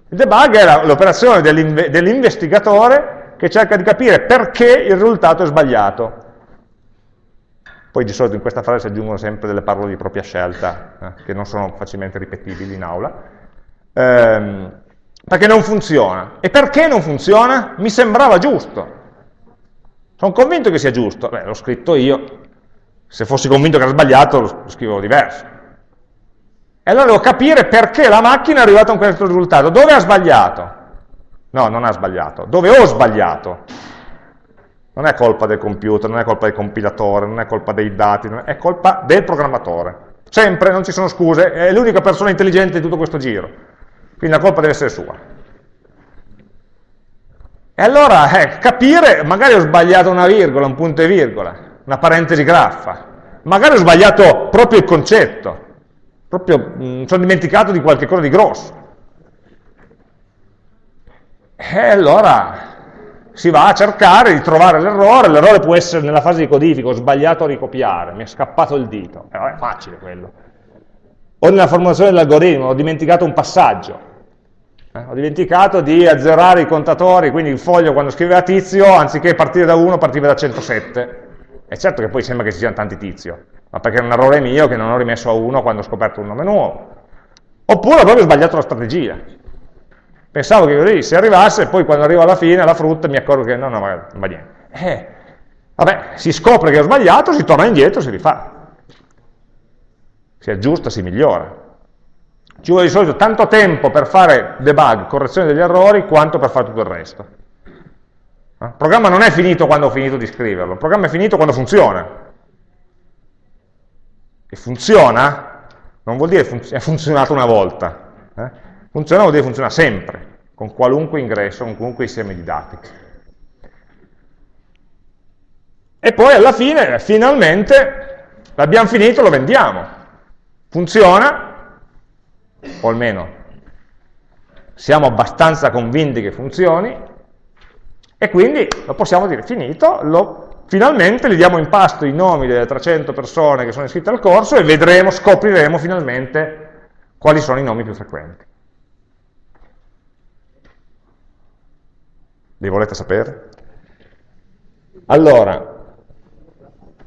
il debug è l'operazione dell'investigatore che cerca di capire perché il risultato è sbagliato, poi di solito in questa frase si aggiungono sempre delle parole di propria scelta, eh, che non sono facilmente ripetibili in aula, ehm, perché non funziona. E perché non funziona? Mi sembrava giusto. Sono convinto che sia giusto. Beh, l'ho scritto io. Se fossi convinto che era sbagliato, lo scrivo diverso. E allora devo capire perché la macchina è arrivata a questo risultato. Dove ha sbagliato? No, non ha sbagliato. Dove ho sbagliato? non è colpa del computer, non è colpa del compilatore, non è colpa dei dati, è colpa del programmatore. Sempre, non ci sono scuse, è l'unica persona intelligente di tutto questo giro. Quindi la colpa deve essere sua. E allora, eh, capire, magari ho sbagliato una virgola, un punto e virgola, una parentesi graffa, magari ho sbagliato proprio il concetto, proprio mm, sono dimenticato di qualche cosa di grosso. E allora si va a cercare di trovare l'errore, l'errore può essere nella fase di codifica, ho sbagliato a ricopiare, mi è scappato il dito, eh, è facile quello. O nella formulazione dell'algoritmo, ho dimenticato un passaggio, eh, ho dimenticato di azzerare i contatori, quindi il foglio quando scriveva tizio, anziché partire da 1, partiva da 107. E certo che poi sembra che ci siano tanti tizio, ma perché è un errore mio che non ho rimesso a 1 quando ho scoperto un nome nuovo. Oppure ho proprio sbagliato la strategia. Pensavo che così, se arrivasse, poi quando arrivo alla fine, alla frutta, mi accorgo che no, no, non va niente. Eh, vabbè, si scopre che ho sbagliato, si torna indietro, si rifà. Si aggiusta, si migliora. Ci vuole di solito tanto tempo per fare debug, correzione degli errori, quanto per fare tutto il resto. Eh, il programma non è finito quando ho finito di scriverlo, il programma è finito quando funziona. E funziona non vuol dire che è funzionato una volta. Eh? Funziona vuol dire funziona sempre, con qualunque ingresso, con qualunque insieme di dati. E poi alla fine, finalmente, l'abbiamo finito, lo vendiamo. Funziona, o almeno siamo abbastanza convinti che funzioni, e quindi lo possiamo dire finito, lo, finalmente gli diamo in pasto i nomi delle 300 persone che sono iscritte al corso e vedremo, scopriremo finalmente quali sono i nomi più frequenti. Li volete sapere? Allora,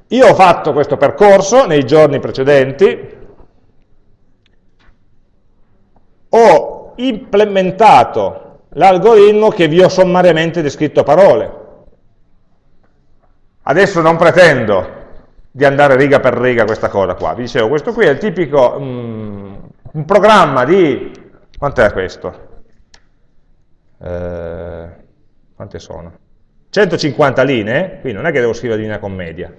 io ho fatto questo percorso nei giorni precedenti, ho implementato l'algoritmo che vi ho sommariamente descritto a parole. Adesso non pretendo di andare riga per riga questa cosa qua. Vi dicevo, questo qui è il tipico, um, un programma di, quant'è questo? Eh, quante sono? 150 linee, qui non è che devo scrivere linea con media,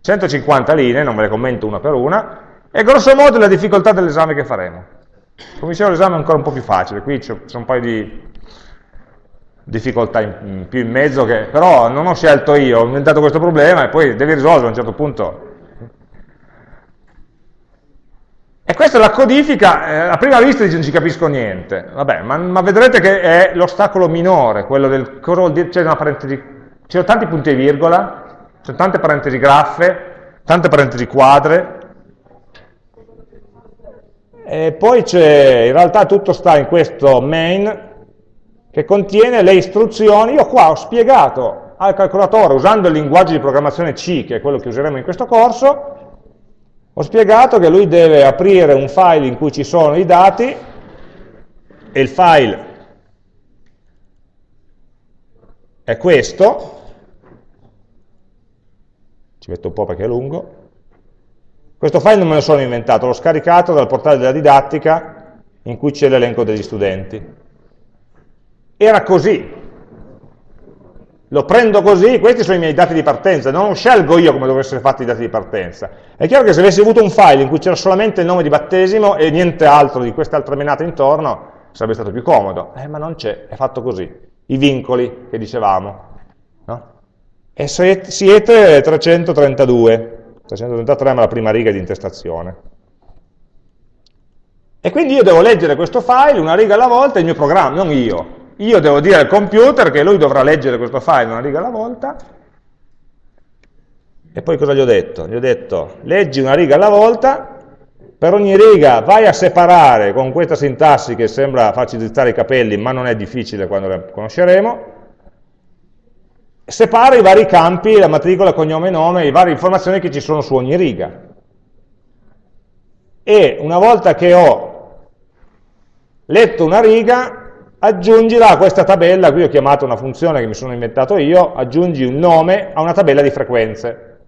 150 linee, non ve le commento una per una, e grosso modo la difficoltà dell'esame che faremo. Dicevo l'esame ancora un po' più facile, qui c'è un paio di difficoltà in, in più in mezzo, che però non ho scelto io, ho inventato questo problema e poi devi risolvere a un certo punto. E questa è la codifica, eh, a prima vista dice non ci capisco niente, vabbè, ma, ma vedrete che è l'ostacolo minore, quello del cosa vuol dire, c'è una parentesi, ci sono tanti punti e virgola, ci sono tante parentesi graffe, tante parentesi quadre, e poi c'è, in realtà tutto sta in questo main che contiene le istruzioni, io qua ho spiegato al calcolatore usando il linguaggio di programmazione C, che è quello che useremo in questo corso, ho spiegato che lui deve aprire un file in cui ci sono i dati e il file è questo, ci metto un po' perché è lungo, questo file non me lo sono inventato, l'ho scaricato dal portale della didattica in cui c'è l'elenco degli studenti. Era così, lo prendo così, questi sono i miei dati di partenza, non scelgo io come dovrebbero essere fatti i dati di partenza. È chiaro che se avessi avuto un file in cui c'era solamente il nome di battesimo e niente altro di queste altre menate intorno, sarebbe stato più comodo, eh, ma non c'è, è fatto così. I vincoli che dicevamo. No? E siete 332, 333 è la prima riga di intestazione. E quindi io devo leggere questo file una riga alla volta, il mio programma, non io, io devo dire al computer che lui dovrà leggere questo file una riga alla volta, e poi cosa gli ho detto? Gli ho detto, leggi una riga alla volta, per ogni riga vai a separare con questa sintassi che sembra farci drizzare i capelli, ma non è difficile quando la conosceremo, separa i vari campi, la matricola, cognome e nome, le varie informazioni che ci sono su ogni riga. E una volta che ho letto una riga, aggiungila a questa tabella, qui ho chiamato una funzione che mi sono inventato io, aggiungi un nome a una tabella di frequenze.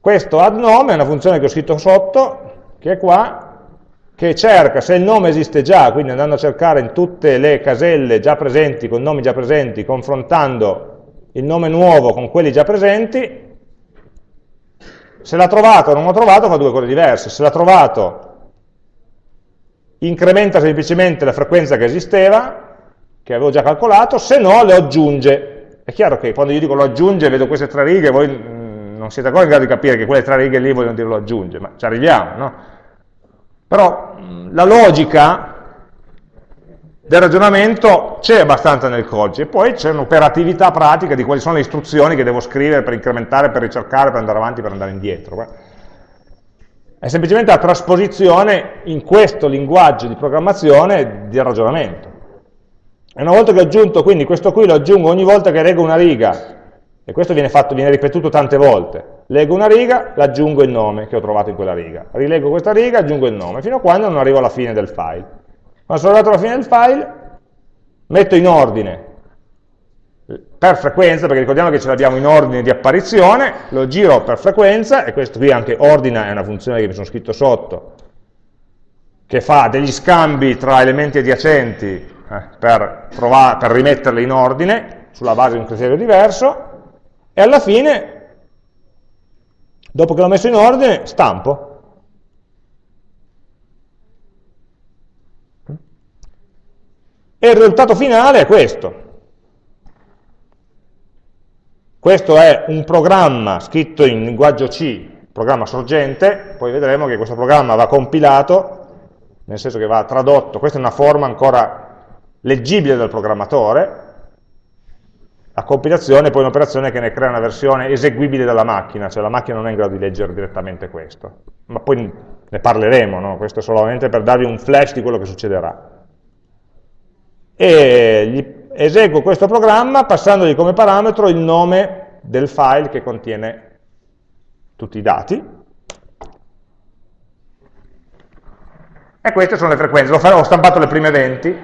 Questo add nome è una funzione che ho scritto sotto, che è qua, che cerca se il nome esiste già, quindi andando a cercare in tutte le caselle già presenti, con nomi già presenti, confrontando il nome nuovo con quelli già presenti, se l'ha trovato o non l'ha trovato fa due cose diverse, se l'ha trovato incrementa semplicemente la frequenza che esisteva, che avevo già calcolato, se no le aggiunge. È chiaro che quando io dico lo aggiunge, vedo queste tre righe, voi mm, non siete ancora in grado di capire che quelle tre righe lì vogliono dire lo aggiunge, ma ci arriviamo, no? Però mm, la logica del ragionamento c'è abbastanza nel codice, poi c'è un'operatività pratica di quali sono le istruzioni che devo scrivere per incrementare, per ricercare, per andare avanti, per andare indietro. È semplicemente la trasposizione in questo linguaggio di programmazione del ragionamento. E una volta che ho aggiunto, quindi questo qui lo aggiungo ogni volta che leggo una riga, e questo viene, fatto, viene ripetuto tante volte, leggo una riga, aggiungo il nome che ho trovato in quella riga, rileggo questa riga, aggiungo il nome, fino a quando non arrivo alla fine del file. Quando sono arrivato alla fine del file, metto in ordine per frequenza, perché ricordiamo che ce l'abbiamo in ordine di apparizione, lo giro per frequenza, e questo qui anche ordina è una funzione che mi sono scritto sotto, che fa degli scambi tra elementi adiacenti eh, per, provare, per rimetterli in ordine, sulla base di un criterio diverso, e alla fine, dopo che l'ho messo in ordine, stampo. E il risultato finale è questo. Questo è un programma scritto in linguaggio C, programma sorgente, poi vedremo che questo programma va compilato, nel senso che va tradotto, questa è una forma ancora leggibile dal programmatore, la compilazione è poi un'operazione che ne crea una versione eseguibile dalla macchina, cioè la macchina non è in grado di leggere direttamente questo, ma poi ne parleremo, no? questo è solamente per darvi un flash di quello che succederà. E eseguo questo programma passandogli come parametro il nome del file che contiene tutti i dati. E queste sono le frequenze. Ho stampato le prime 20,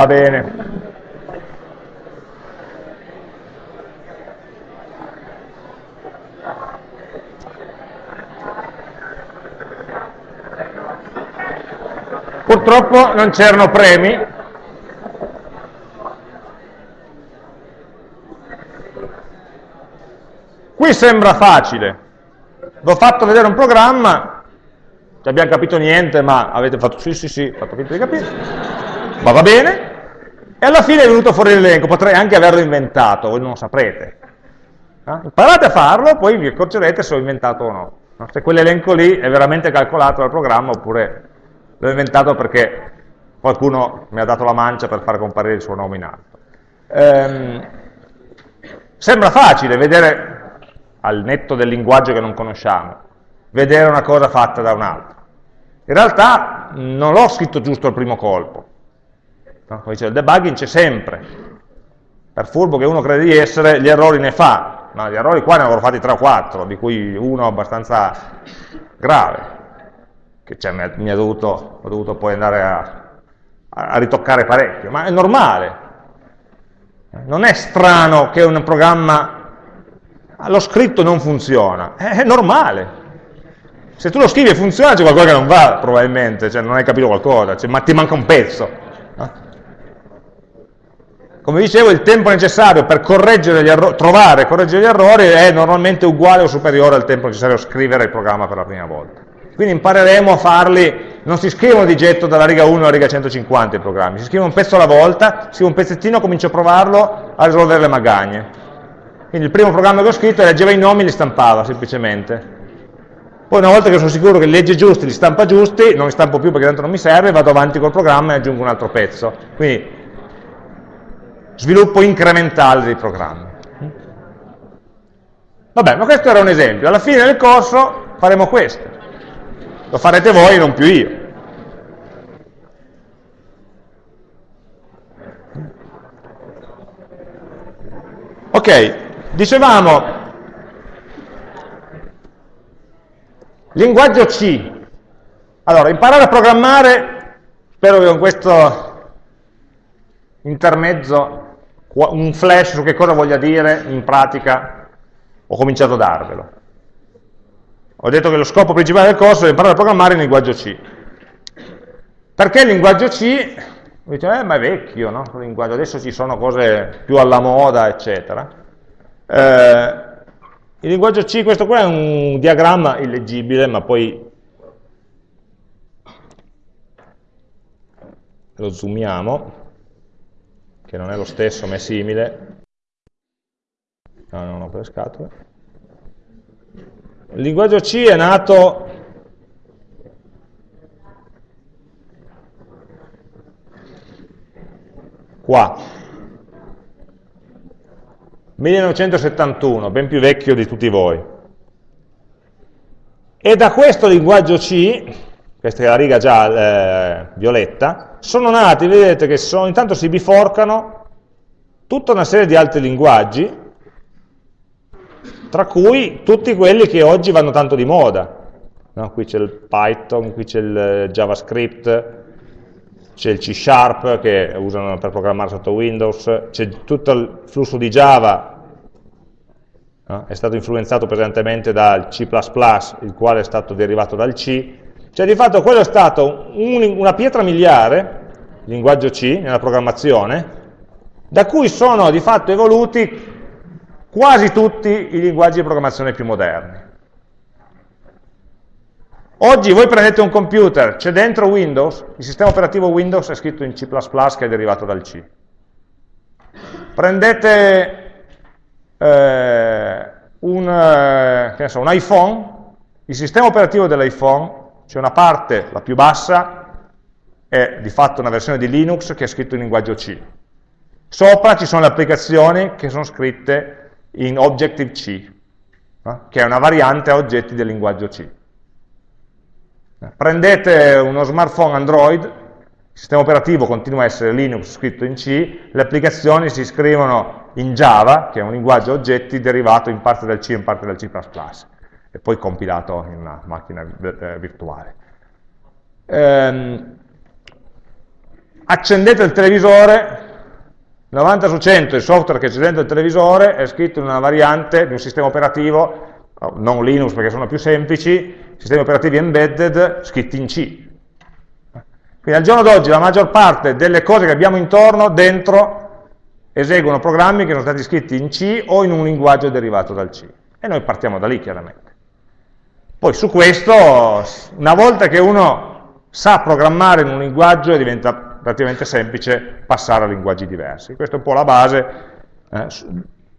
Va bene. Purtroppo non c'erano premi. Qui sembra facile. Vi ho fatto vedere un programma, non abbiamo capito niente, ma avete fatto sì, sì, sì, fatto finta di capire, ma va bene. E alla fine è venuto fuori l'elenco, potrei anche averlo inventato, voi non lo saprete. Eh? Imparate a farlo, poi vi accorgerete se l'ho inventato o no. Se quell'elenco lì è veramente calcolato dal programma oppure l'ho inventato perché qualcuno mi ha dato la mancia per far comparire il suo nome in alto. Ehm, sembra facile vedere, al netto del linguaggio che non conosciamo, vedere una cosa fatta da un'altra. In realtà non l'ho scritto giusto al primo colpo, No? Come dicevo, il debugging c'è sempre, per furbo che uno crede di essere, gli errori ne fa, ma gli errori qua ne avrò fatti 3 o 4, di cui uno abbastanza grave, che cioè, mi, ha, dovuto, ho dovuto poi andare a, a ritoccare parecchio, ma è normale. Non è strano che un programma, lo scritto non funziona, è normale. Se tu lo scrivi e funziona c'è qualcosa che non va probabilmente, cioè non hai capito qualcosa, cioè, ma ti manca un pezzo. Come dicevo, il tempo necessario per trovare e correggere gli errori è normalmente uguale o superiore al tempo necessario a scrivere il programma per la prima volta. Quindi impareremo a farli, non si scrivono di getto dalla riga 1 alla riga 150 i programmi, si scrive un pezzo alla volta, scrivo un pezzettino, comincio a provarlo a risolvere le magagne. Quindi il primo programma che ho scritto leggeva i nomi e li stampava semplicemente. Poi una volta che sono sicuro che li legge giusti, li stampa giusti, non li stampo più perché tanto non mi serve, vado avanti col programma e aggiungo un altro pezzo. Quindi sviluppo incrementale dei programmi. Vabbè, ma questo era un esempio. Alla fine del corso faremo questo. Lo farete voi, non più io. Ok, dicevamo, linguaggio C. Allora, imparare a programmare, spero che con questo intermezzo, un flash su che cosa voglia dire in pratica, ho cominciato a darvelo. Ho detto che lo scopo principale del corso è imparare a programmare in linguaggio C. Perché il linguaggio C? Dice, eh, ma è vecchio, no? Adesso ci sono cose più alla moda, eccetera. Eh, il linguaggio C, questo qua è un diagramma illeggibile, ma poi lo zoomiamo, che non è lo stesso, ma è simile. No, non ho le scatole. Il linguaggio C è nato qua, 1971, ben più vecchio di tutti voi. E da questo linguaggio C, questa è la riga già eh, violetta, sono nati, vedete che sono, intanto si biforcano tutta una serie di altri linguaggi, tra cui tutti quelli che oggi vanno tanto di moda. No? Qui c'è il Python, qui c'è il eh, JavaScript, c'è il C Sharp che usano per programmare sotto Windows, c'è tutto il flusso di Java, no? è stato influenzato pesantemente dal C++, il quale è stato derivato dal C, cioè di fatto quello è stato un, una pietra miliare, il linguaggio C, nella programmazione, da cui sono di fatto evoluti quasi tutti i linguaggi di programmazione più moderni. Oggi voi prendete un computer, c'è dentro Windows, il sistema operativo Windows è scritto in C++ che è derivato dal C. Prendete eh, un, eh, so, un iPhone, il sistema operativo dell'iPhone, c'è una parte, la più bassa, è di fatto una versione di Linux che è scritto in linguaggio C. Sopra ci sono le applicazioni che sono scritte in Objective-C, no? che è una variante a oggetti del linguaggio C. Prendete uno smartphone Android, il sistema operativo continua a essere Linux scritto in C, le applicazioni si scrivono in Java, che è un linguaggio a oggetti derivato in parte dal C e in parte dal C++, e poi compilato in una macchina eh, virtuale. Ehm, accendete il televisore, 90 su 100 il software che c'è dentro il televisore è scritto in una variante di un sistema operativo, non Linux perché sono più semplici, sistemi operativi embedded scritti in C. Quindi al giorno d'oggi la maggior parte delle cose che abbiamo intorno, dentro, eseguono programmi che sono stati scritti in C o in un linguaggio derivato dal C. E noi partiamo da lì, chiaramente. Poi su questo, una volta che uno sa programmare in un linguaggio, diventa relativamente semplice passare a linguaggi diversi. Questa è un po' la base eh,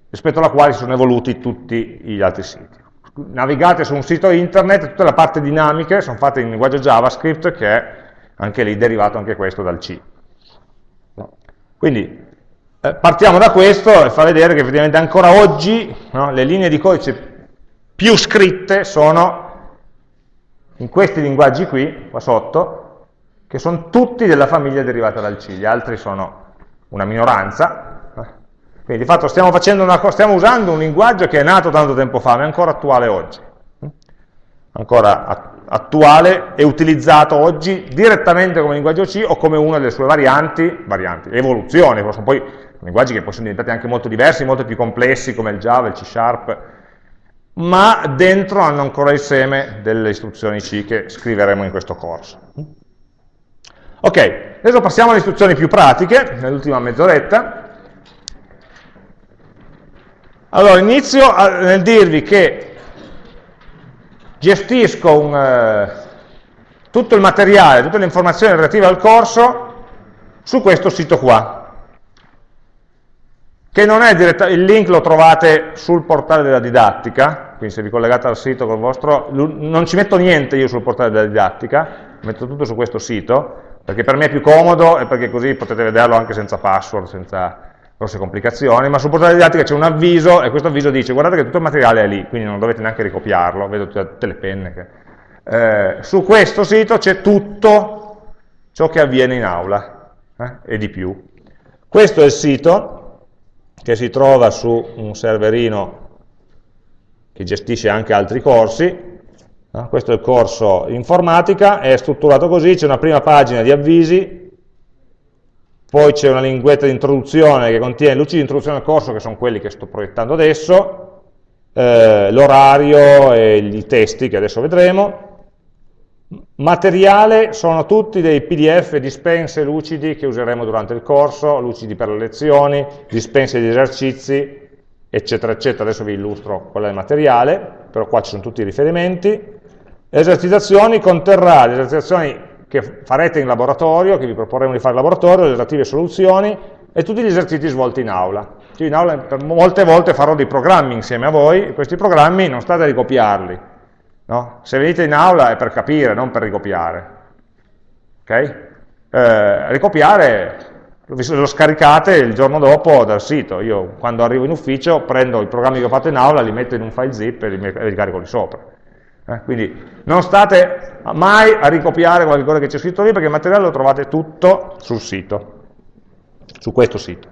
rispetto alla quale si sono evoluti tutti gli altri siti. Navigate su un sito internet, tutte le parti dinamiche sono fatte in linguaggio JavaScript che è anche lì derivato anche questo dal C. Quindi eh, partiamo da questo e fa vedere che effettivamente ancora oggi no, le linee di codice più scritte sono in questi linguaggi qui, qua sotto, che sono tutti della famiglia derivata dal C, gli altri sono una minoranza, quindi Quindi di fatto stiamo, una, stiamo usando un linguaggio che è nato tanto tempo fa, ma è ancora attuale oggi. Ancora attuale e utilizzato oggi direttamente come linguaggio C o come una delle sue varianti, varianti evoluzioni, sono poi linguaggi che poi sono diventati anche molto diversi, molto più complessi come il Java, il C Sharp, ma dentro hanno ancora il seme delle istruzioni C che scriveremo in questo corso. Ok, adesso passiamo alle istruzioni più pratiche, nell'ultima mezz'oretta. Allora, inizio a, nel dirvi che gestisco un, eh, tutto il materiale, tutte le informazioni relative al corso su questo sito qua che non è diretta, il link lo trovate sul portale della didattica, quindi se vi collegate al sito col vostro, non ci metto niente io sul portale della didattica, metto tutto su questo sito, perché per me è più comodo e perché così potete vederlo anche senza password, senza grosse complicazioni, ma sul portale didattica c'è un avviso e questo avviso dice guardate che tutto il materiale è lì, quindi non dovete neanche ricopiarlo, vedo tutte le penne. Che... Eh, su questo sito c'è tutto ciò che avviene in aula eh, e di più. Questo è il sito, che si trova su un serverino che gestisce anche altri corsi, questo è il corso informatica, è strutturato così, c'è una prima pagina di avvisi, poi c'è una linguetta di introduzione che contiene luci di introduzione al corso, che sono quelli che sto proiettando adesso, eh, l'orario e i testi che adesso vedremo, Materiale sono tutti dei pdf dispense lucidi che useremo durante il corso, lucidi per le lezioni, dispense di esercizi, eccetera, eccetera. Adesso vi illustro qual è il materiale, però qua ci sono tutti i riferimenti. Esercitazioni conterrà le esercitazioni che farete in laboratorio, che vi proporremo di fare in laboratorio, le relative soluzioni e tutti gli esercizi svolti in aula. Io in aula molte volte farò dei programmi insieme a voi, questi programmi non state a ricopiarli, No? Se venite in aula è per capire, non per ricopiare. Okay? Eh, ricopiare lo scaricate il giorno dopo dal sito. Io quando arrivo in ufficio prendo i programmi che ho fatto in aula, li metto in un file zip e li, e li carico lì sopra. Eh, quindi non state mai a ricopiare qualcosa che c'è scritto lì perché il materiale lo trovate tutto sul sito, su questo sito.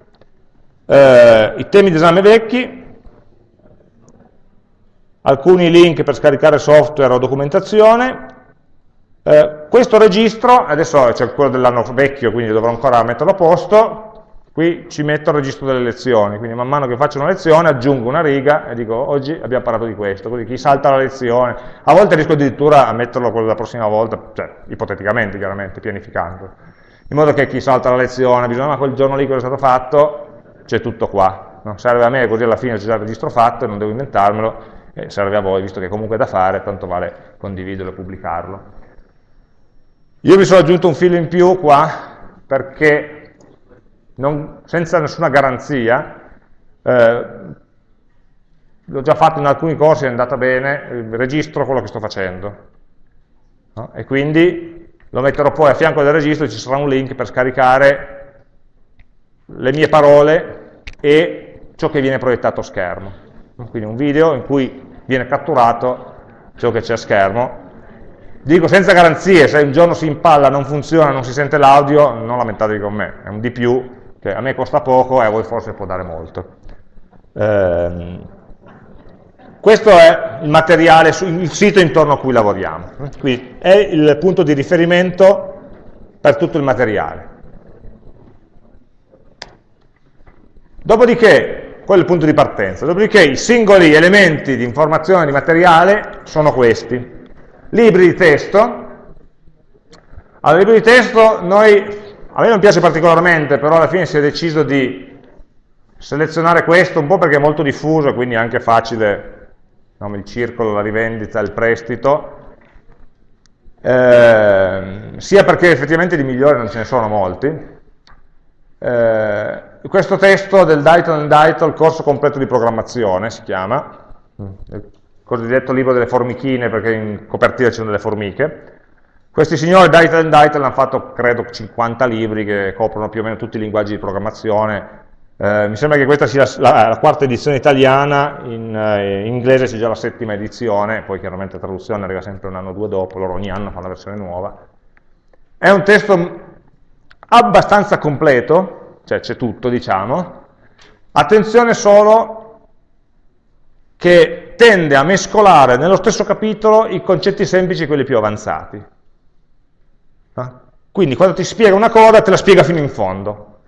Eh, I temi d'esame vecchi, alcuni link per scaricare software o documentazione, eh, questo registro, adesso c'è quello dell'anno vecchio, quindi dovrò ancora metterlo a posto, qui ci metto il registro delle lezioni, quindi man mano che faccio una lezione aggiungo una riga e dico oggi abbiamo parlato di questo, così chi salta la lezione, a volte riesco addirittura a metterlo quello della prossima volta, cioè ipoteticamente chiaramente, pianificando, in modo che chi salta la lezione, bisogna ma quel giorno lì cosa è stato fatto, c'è tutto qua, non serve a me così alla fine c'è già il registro fatto e non devo inventarmelo, eh, serve a voi, visto che comunque è da fare, tanto vale condividerlo e pubblicarlo. Io mi sono aggiunto un filo in più qua, perché non, senza nessuna garanzia, eh, l'ho già fatto in alcuni corsi, è andata bene, registro quello che sto facendo. No? E quindi lo metterò poi a fianco del registro, ci sarà un link per scaricare le mie parole e ciò che viene proiettato a schermo quindi un video in cui viene catturato ciò che c'è a schermo. Dico senza garanzie, se un giorno si impalla, non funziona, non si sente l'audio, non lamentatevi con me, è un di più che a me costa poco e a voi forse può dare molto. Eh, questo è il materiale, il sito intorno a cui lavoriamo, quindi è il punto di riferimento per tutto il materiale. Dopodiché quello è il punto di partenza. Dopodiché i singoli elementi di informazione di materiale sono questi. Libri di testo. Allora, libri di testo, noi, a me non piace particolarmente, però alla fine si è deciso di selezionare questo un po' perché è molto diffuso, quindi è anche facile, no, il circolo, la rivendita, il prestito, eh, sia perché effettivamente di migliori non ce ne sono molti, eh, questo testo del Dayton and Dayton, corso completo di programmazione, si chiama, il cosiddetto libro delle formichine, perché in copertina ci sono delle formiche. Questi signori Dayton and Dayton hanno fatto, credo, 50 libri che coprono più o meno tutti i linguaggi di programmazione. Eh, mi sembra che questa sia la, la, la quarta edizione italiana, in, eh, in inglese c'è già la settima edizione, poi chiaramente la traduzione arriva sempre un anno o due dopo, loro ogni anno fanno una versione nuova. È un testo abbastanza completo, cioè c'è tutto, diciamo, Attenzione solo che tende a mescolare nello stesso capitolo i concetti semplici e quelli più avanzati. Quindi quando ti spiega una cosa te la spiega fino in fondo,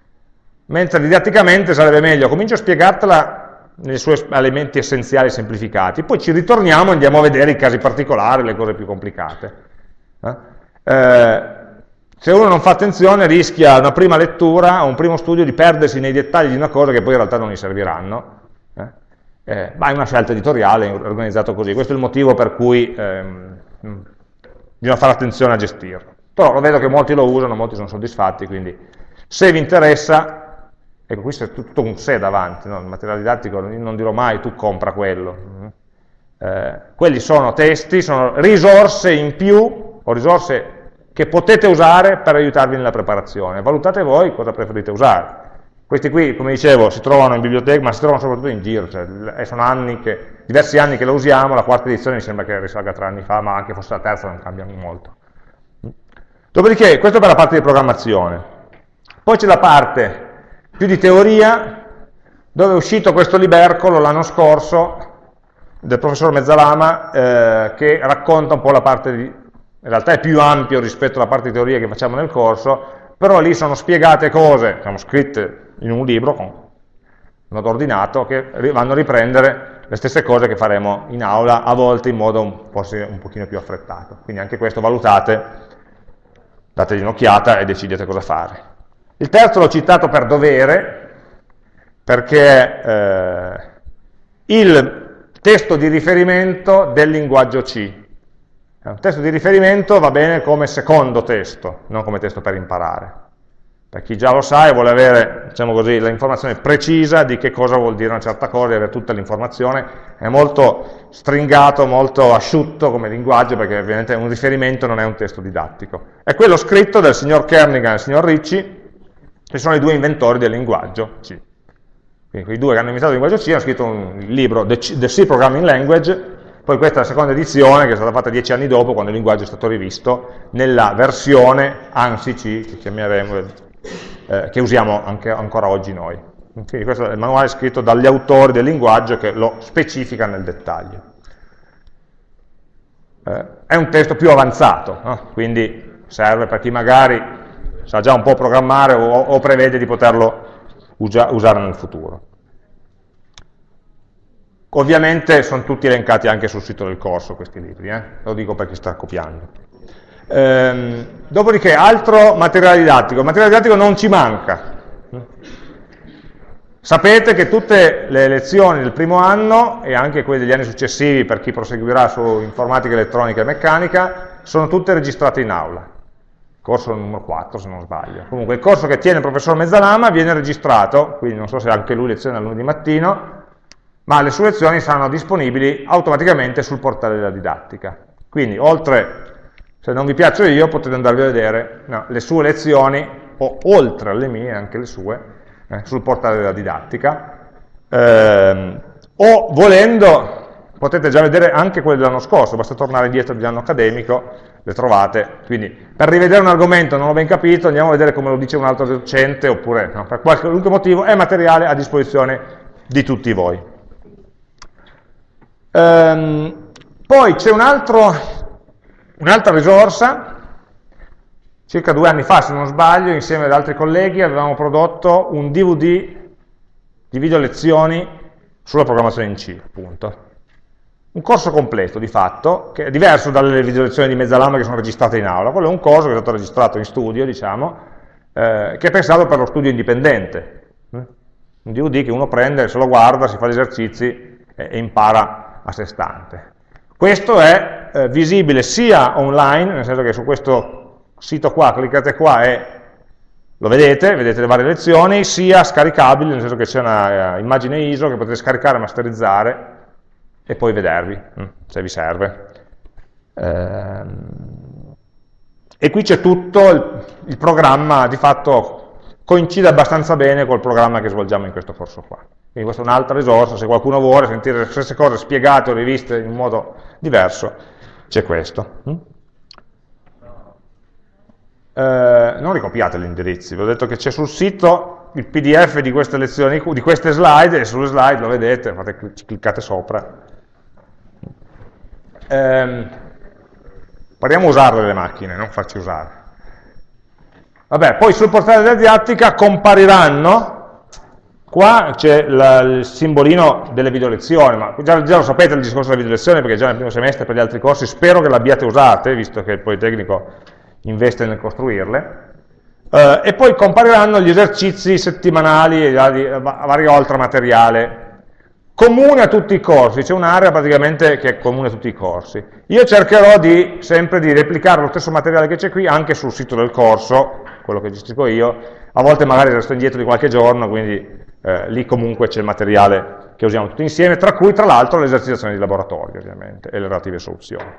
mentre didatticamente sarebbe meglio, comincio a spiegartela nei suoi elementi essenziali semplificati, poi ci ritorniamo e andiamo a vedere i casi particolari, le cose più complicate. Eh? Se uno non fa attenzione rischia una prima lettura o un primo studio di perdersi nei dettagli di una cosa che poi in realtà non gli serviranno, eh? eh ma è una scelta editoriale, è organizzato così, questo è il motivo per cui ehm, bisogna fare attenzione a gestirlo. Però vedo che molti lo usano, molti sono soddisfatti, quindi se vi interessa, ecco qui c'è tutto un se davanti, no? il materiale didattico non dirò mai tu compra quello. Eh, quelli sono testi, sono risorse in più, o risorse che potete usare per aiutarvi nella preparazione. Valutate voi cosa preferite usare. Questi qui, come dicevo, si trovano in biblioteca, ma si trovano soprattutto in giro, cioè, sono anni che, diversi anni che lo usiamo, la quarta edizione mi sembra che risalga tre anni fa, ma anche fosse la terza non cambiano molto. Dopodiché, questo per la parte di programmazione. Poi c'è la parte più di teoria, dove è uscito questo libercolo l'anno scorso del professor Mezzalama, eh, che racconta un po' la parte di... in realtà è più ampio rispetto alla parte di teoria che facciamo nel corso, però lì sono spiegate cose, sono scritte in un libro, con modo ordinato, che vanno a riprendere le stesse cose che faremo in aula, a volte in modo forse un pochino più affrettato. Quindi anche questo valutate dategli un'occhiata e decidete cosa fare. Il terzo l'ho citato per dovere, perché eh, il testo di riferimento del linguaggio C. Un testo di riferimento va bene come secondo testo, non come testo per imparare. Per chi già lo sa e vuole avere, diciamo così, l'informazione precisa di che cosa vuol dire una certa cosa e avere tutta l'informazione, è molto stringato, molto asciutto come linguaggio, perché ovviamente un riferimento non è un testo didattico. È quello scritto dal signor Kernigan e dal signor Ricci, che sono i due inventori del linguaggio C. Quindi quei due che hanno inventato il linguaggio C hanno scritto un libro, The C Programming Language, poi questa è la seconda edizione che è stata fatta dieci anni dopo, quando il linguaggio è stato rivisto, nella versione ANSI-C, che chiameremo eh, che usiamo anche, ancora oggi noi. Quindi questo è il manuale scritto dagli autori del linguaggio che lo specifica nel dettaglio. Eh, è un testo più avanzato, no? quindi serve per chi magari sa già un po' programmare o, o prevede di poterlo usa, usare nel futuro. Ovviamente sono tutti elencati anche sul sito del corso questi libri, eh? lo dico per chi sta copiando. Ehm, dopodiché, altro materiale didattico. Il materiale didattico non ci manca. Sapete che tutte le lezioni del primo anno, e anche quelle degli anni successivi per chi proseguirà su informatica, elettronica e meccanica, sono tutte registrate in aula. Corso numero 4 se non sbaglio. Comunque il corso che tiene il professor Mezzalama viene registrato, quindi non so se anche lui leziona lunedì mattino, ma le sue lezioni saranno disponibili automaticamente sul portale della didattica. Quindi oltre se non vi piaccio io potete andarvi a vedere no, le sue lezioni, o oltre alle mie, anche le sue, eh, sul portale della didattica, eh, o volendo potete già vedere anche quelle dell'anno scorso, basta tornare indietro dell'anno accademico, le trovate, quindi per rivedere un argomento non ho ben capito, andiamo a vedere come lo dice un altro docente, oppure no, per qualunque motivo è materiale a disposizione di tutti voi. Ehm, poi c'è un Un'altra risorsa, circa due anni fa se non sbaglio, insieme ad altri colleghi avevamo prodotto un DVD di video lezioni sulla programmazione in C, appunto. Un corso completo di fatto, che è diverso dalle video lezioni di mezzalama che sono registrate in aula, quello è un corso che è stato registrato in studio, diciamo, eh, che è pensato per lo studio indipendente. Un DVD che uno prende, se lo guarda, si fa gli esercizi e, e impara a sé stante. Questo è eh, visibile sia online, nel senso che su questo sito qua cliccate qua e lo vedete, vedete le varie lezioni, sia scaricabile, nel senso che c'è una uh, immagine ISO che potete scaricare, masterizzare e poi vedervi, mm, se vi serve. Ehm, e qui c'è tutto, il, il programma di fatto coincide abbastanza bene col programma che svolgiamo in questo corso qua. Quindi questa è un'altra risorsa, se qualcuno vuole sentire le stesse cose spiegate o riviste in modo diverso, c'è questo. Mm? Eh, non ricopiate gli indirizzi, vi ho detto che c'è sul sito, il pdf di queste lezioni, di queste slide, e sulle slide lo vedete, fate, cliccate sopra. Ehm, proviamo a usarle le macchine, non farci usare. Vabbè, poi sul portale della didattica compariranno Qua c'è il simbolino delle video lezioni, ma già, già, lo sapete il discorso delle video lezioni perché già nel primo semestre per gli altri corsi spero che l'abbiate usate, visto che il Politecnico investe nel costruirle. Uh, e poi compariranno gli esercizi settimanali a vario altro materiale comune a tutti i corsi, c'è un'area praticamente che è comune a tutti i corsi. Io cercherò di, sempre di replicare lo stesso materiale che c'è qui anche sul sito del corso, quello che gestisco io, a volte magari resto indietro di qualche giorno, quindi eh, lì comunque c'è il materiale che usiamo tutti insieme, tra cui tra l'altro l'esercitazione di laboratorio ovviamente e le relative soluzioni.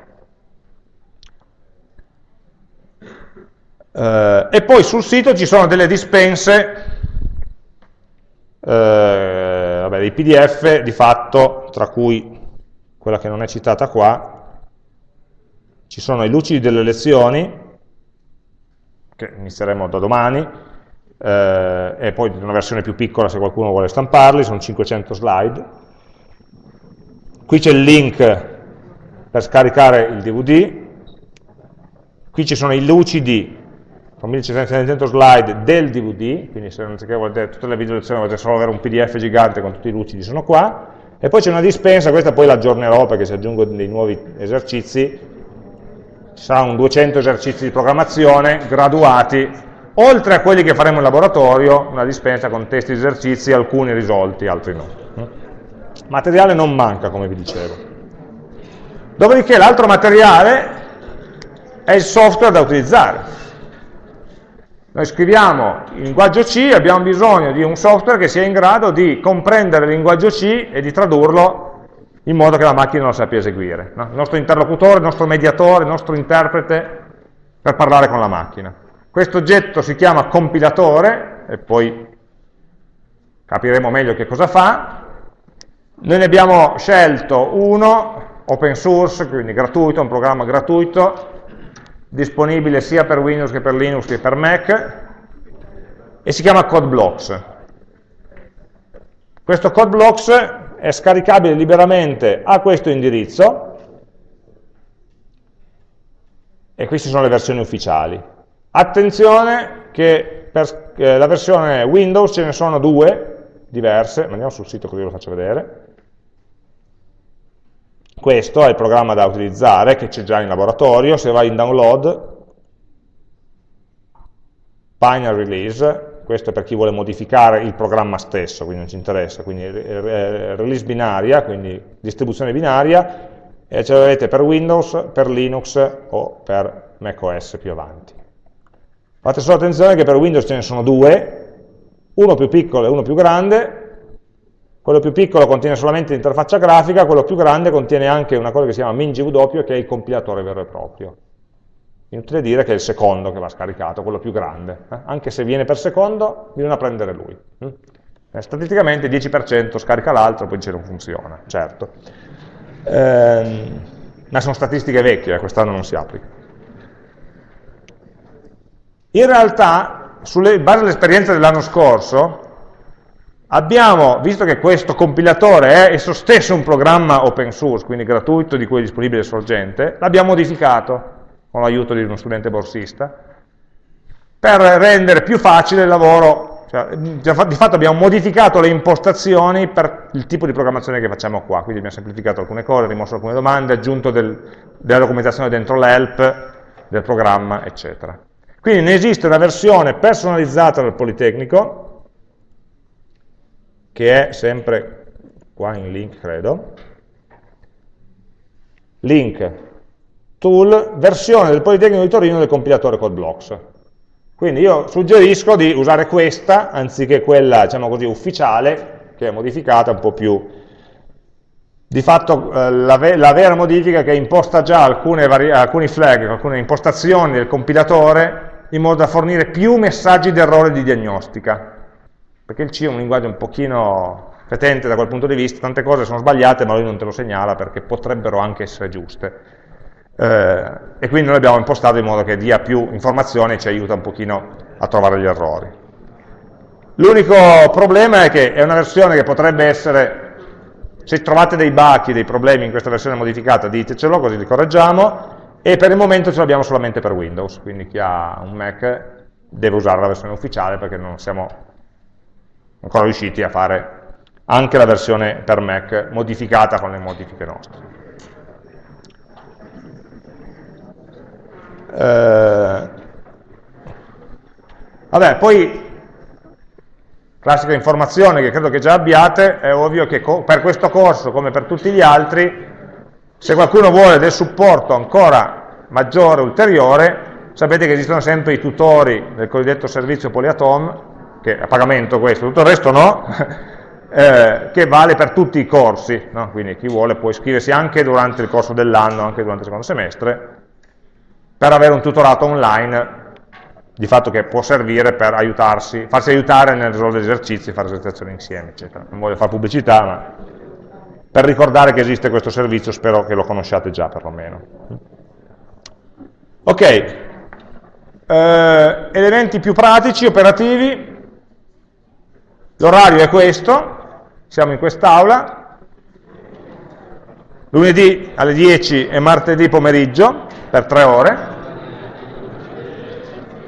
Eh, e poi sul sito ci sono delle dispense, eh, vabbè, dei pdf di fatto, tra cui quella che non è citata qua, ci sono i lucidi delle lezioni, che inizieremo da domani, eh, e poi una versione più piccola se qualcuno vuole stamparli, sono 500 slide. Qui c'è il link per scaricare il DVD, qui ci sono i lucidi con 1700 slide del DVD, quindi se non volete tutte le video lezioni volete solo avere un pdf gigante con tutti i lucidi sono qua, e poi c'è una dispensa, questa poi l'aggiornerò perché se aggiungo dei nuovi esercizi, ci sarà un 200 esercizi di programmazione graduati oltre a quelli che faremo in laboratorio, una dispensa con testi di esercizi, alcuni risolti, altri no. Materiale non manca, come vi dicevo. Dopodiché l'altro materiale è il software da utilizzare. Noi scriviamo in linguaggio C abbiamo bisogno di un software che sia in grado di comprendere il linguaggio C e di tradurlo in modo che la macchina lo sappia eseguire. No? Il nostro interlocutore, il nostro mediatore, il nostro interprete per parlare con la macchina. Questo oggetto si chiama compilatore, e poi capiremo meglio che cosa fa. Noi ne abbiamo scelto uno, open source, quindi gratuito, un programma gratuito, disponibile sia per Windows che per Linux che per Mac, e si chiama CodeBlocks. Questo CodeBlocks è scaricabile liberamente a questo indirizzo, e queste sono le versioni ufficiali. Attenzione che per eh, la versione Windows ce ne sono due diverse, andiamo sul sito così lo faccio vedere. Questo è il programma da utilizzare, che c'è già in laboratorio, se vai in download, binary release, questo è per chi vuole modificare il programma stesso, quindi non ci interessa, quindi release binaria, quindi distribuzione binaria, e ce l'avete per Windows, per Linux o per macOS più avanti. Fate solo attenzione che per Windows ce ne sono due, uno più piccolo e uno più grande, quello più piccolo contiene solamente l'interfaccia grafica, quello più grande contiene anche una cosa che si chiama MinGW, che è il compilatore vero e proprio. Inutile dire che è il secondo che va scaricato, quello più grande. Eh? Anche se viene per secondo, bisogna prendere lui. Eh, statisticamente 10% scarica l'altro, poi dice non funziona, certo. Eh, ma sono statistiche vecchie, eh, quest'anno non si applica. In realtà, sulle base dell'esperienza dell'anno scorso, abbiamo, visto che questo compilatore è esso stesso un programma open source, quindi gratuito, di cui è disponibile sorgente, l'abbiamo modificato con l'aiuto di uno studente borsista, per rendere più facile il lavoro, cioè, di fatto abbiamo modificato le impostazioni per il tipo di programmazione che facciamo qua, quindi abbiamo semplificato alcune cose, rimosso alcune domande, aggiunto del, della documentazione dentro l'help del programma, eccetera. Quindi ne esiste una versione personalizzata del Politecnico, che è sempre qua in link, credo, link, tool, versione del Politecnico di Torino del compilatore CodeBlocks. Quindi io suggerisco di usare questa, anziché quella, diciamo così, ufficiale, che è modificata un po' più di fatto eh, la, ve la, vera modifica è che imposta già alcune alcuni flag, alcune impostazioni del compilatore in modo da fornire più messaggi d'errore di diagnostica, perché il C è un linguaggio un pochino fetente da quel punto di vista, tante cose sono sbagliate ma lui non te lo segnala perché potrebbero anche essere giuste. Eh, e quindi noi abbiamo impostato in modo che dia più informazioni e ci aiuta un pochino a trovare gli errori. L'unico problema è che è una versione che potrebbe essere, se trovate dei bachi, dei problemi in questa versione modificata, ditecelo, così li correggiamo, e per il momento ce l'abbiamo solamente per Windows, quindi chi ha un Mac deve usare la versione ufficiale perché non siamo ancora riusciti a fare anche la versione per Mac modificata con le modifiche nostre. Eh, vabbè, poi classica informazione che credo che già abbiate, è ovvio che per questo corso, come per tutti gli altri, se qualcuno vuole del supporto ancora maggiore, ulteriore, sapete che esistono sempre i tutori del cosiddetto servizio Poliatom, che è a pagamento questo, tutto il resto no, eh, che vale per tutti i corsi, no? quindi chi vuole può iscriversi anche durante il corso dell'anno, anche durante il secondo semestre, per avere un tutorato online di fatto che può servire per aiutarsi, farsi aiutare nel risolvere esercizi, fare esercitazioni insieme, eccetera. Non voglio fare pubblicità, ma per ricordare che esiste questo servizio spero che lo conosciate già perlomeno. Ok, eh, elementi più pratici, operativi, l'orario è questo, siamo in quest'aula, lunedì alle 10 e martedì pomeriggio per tre ore,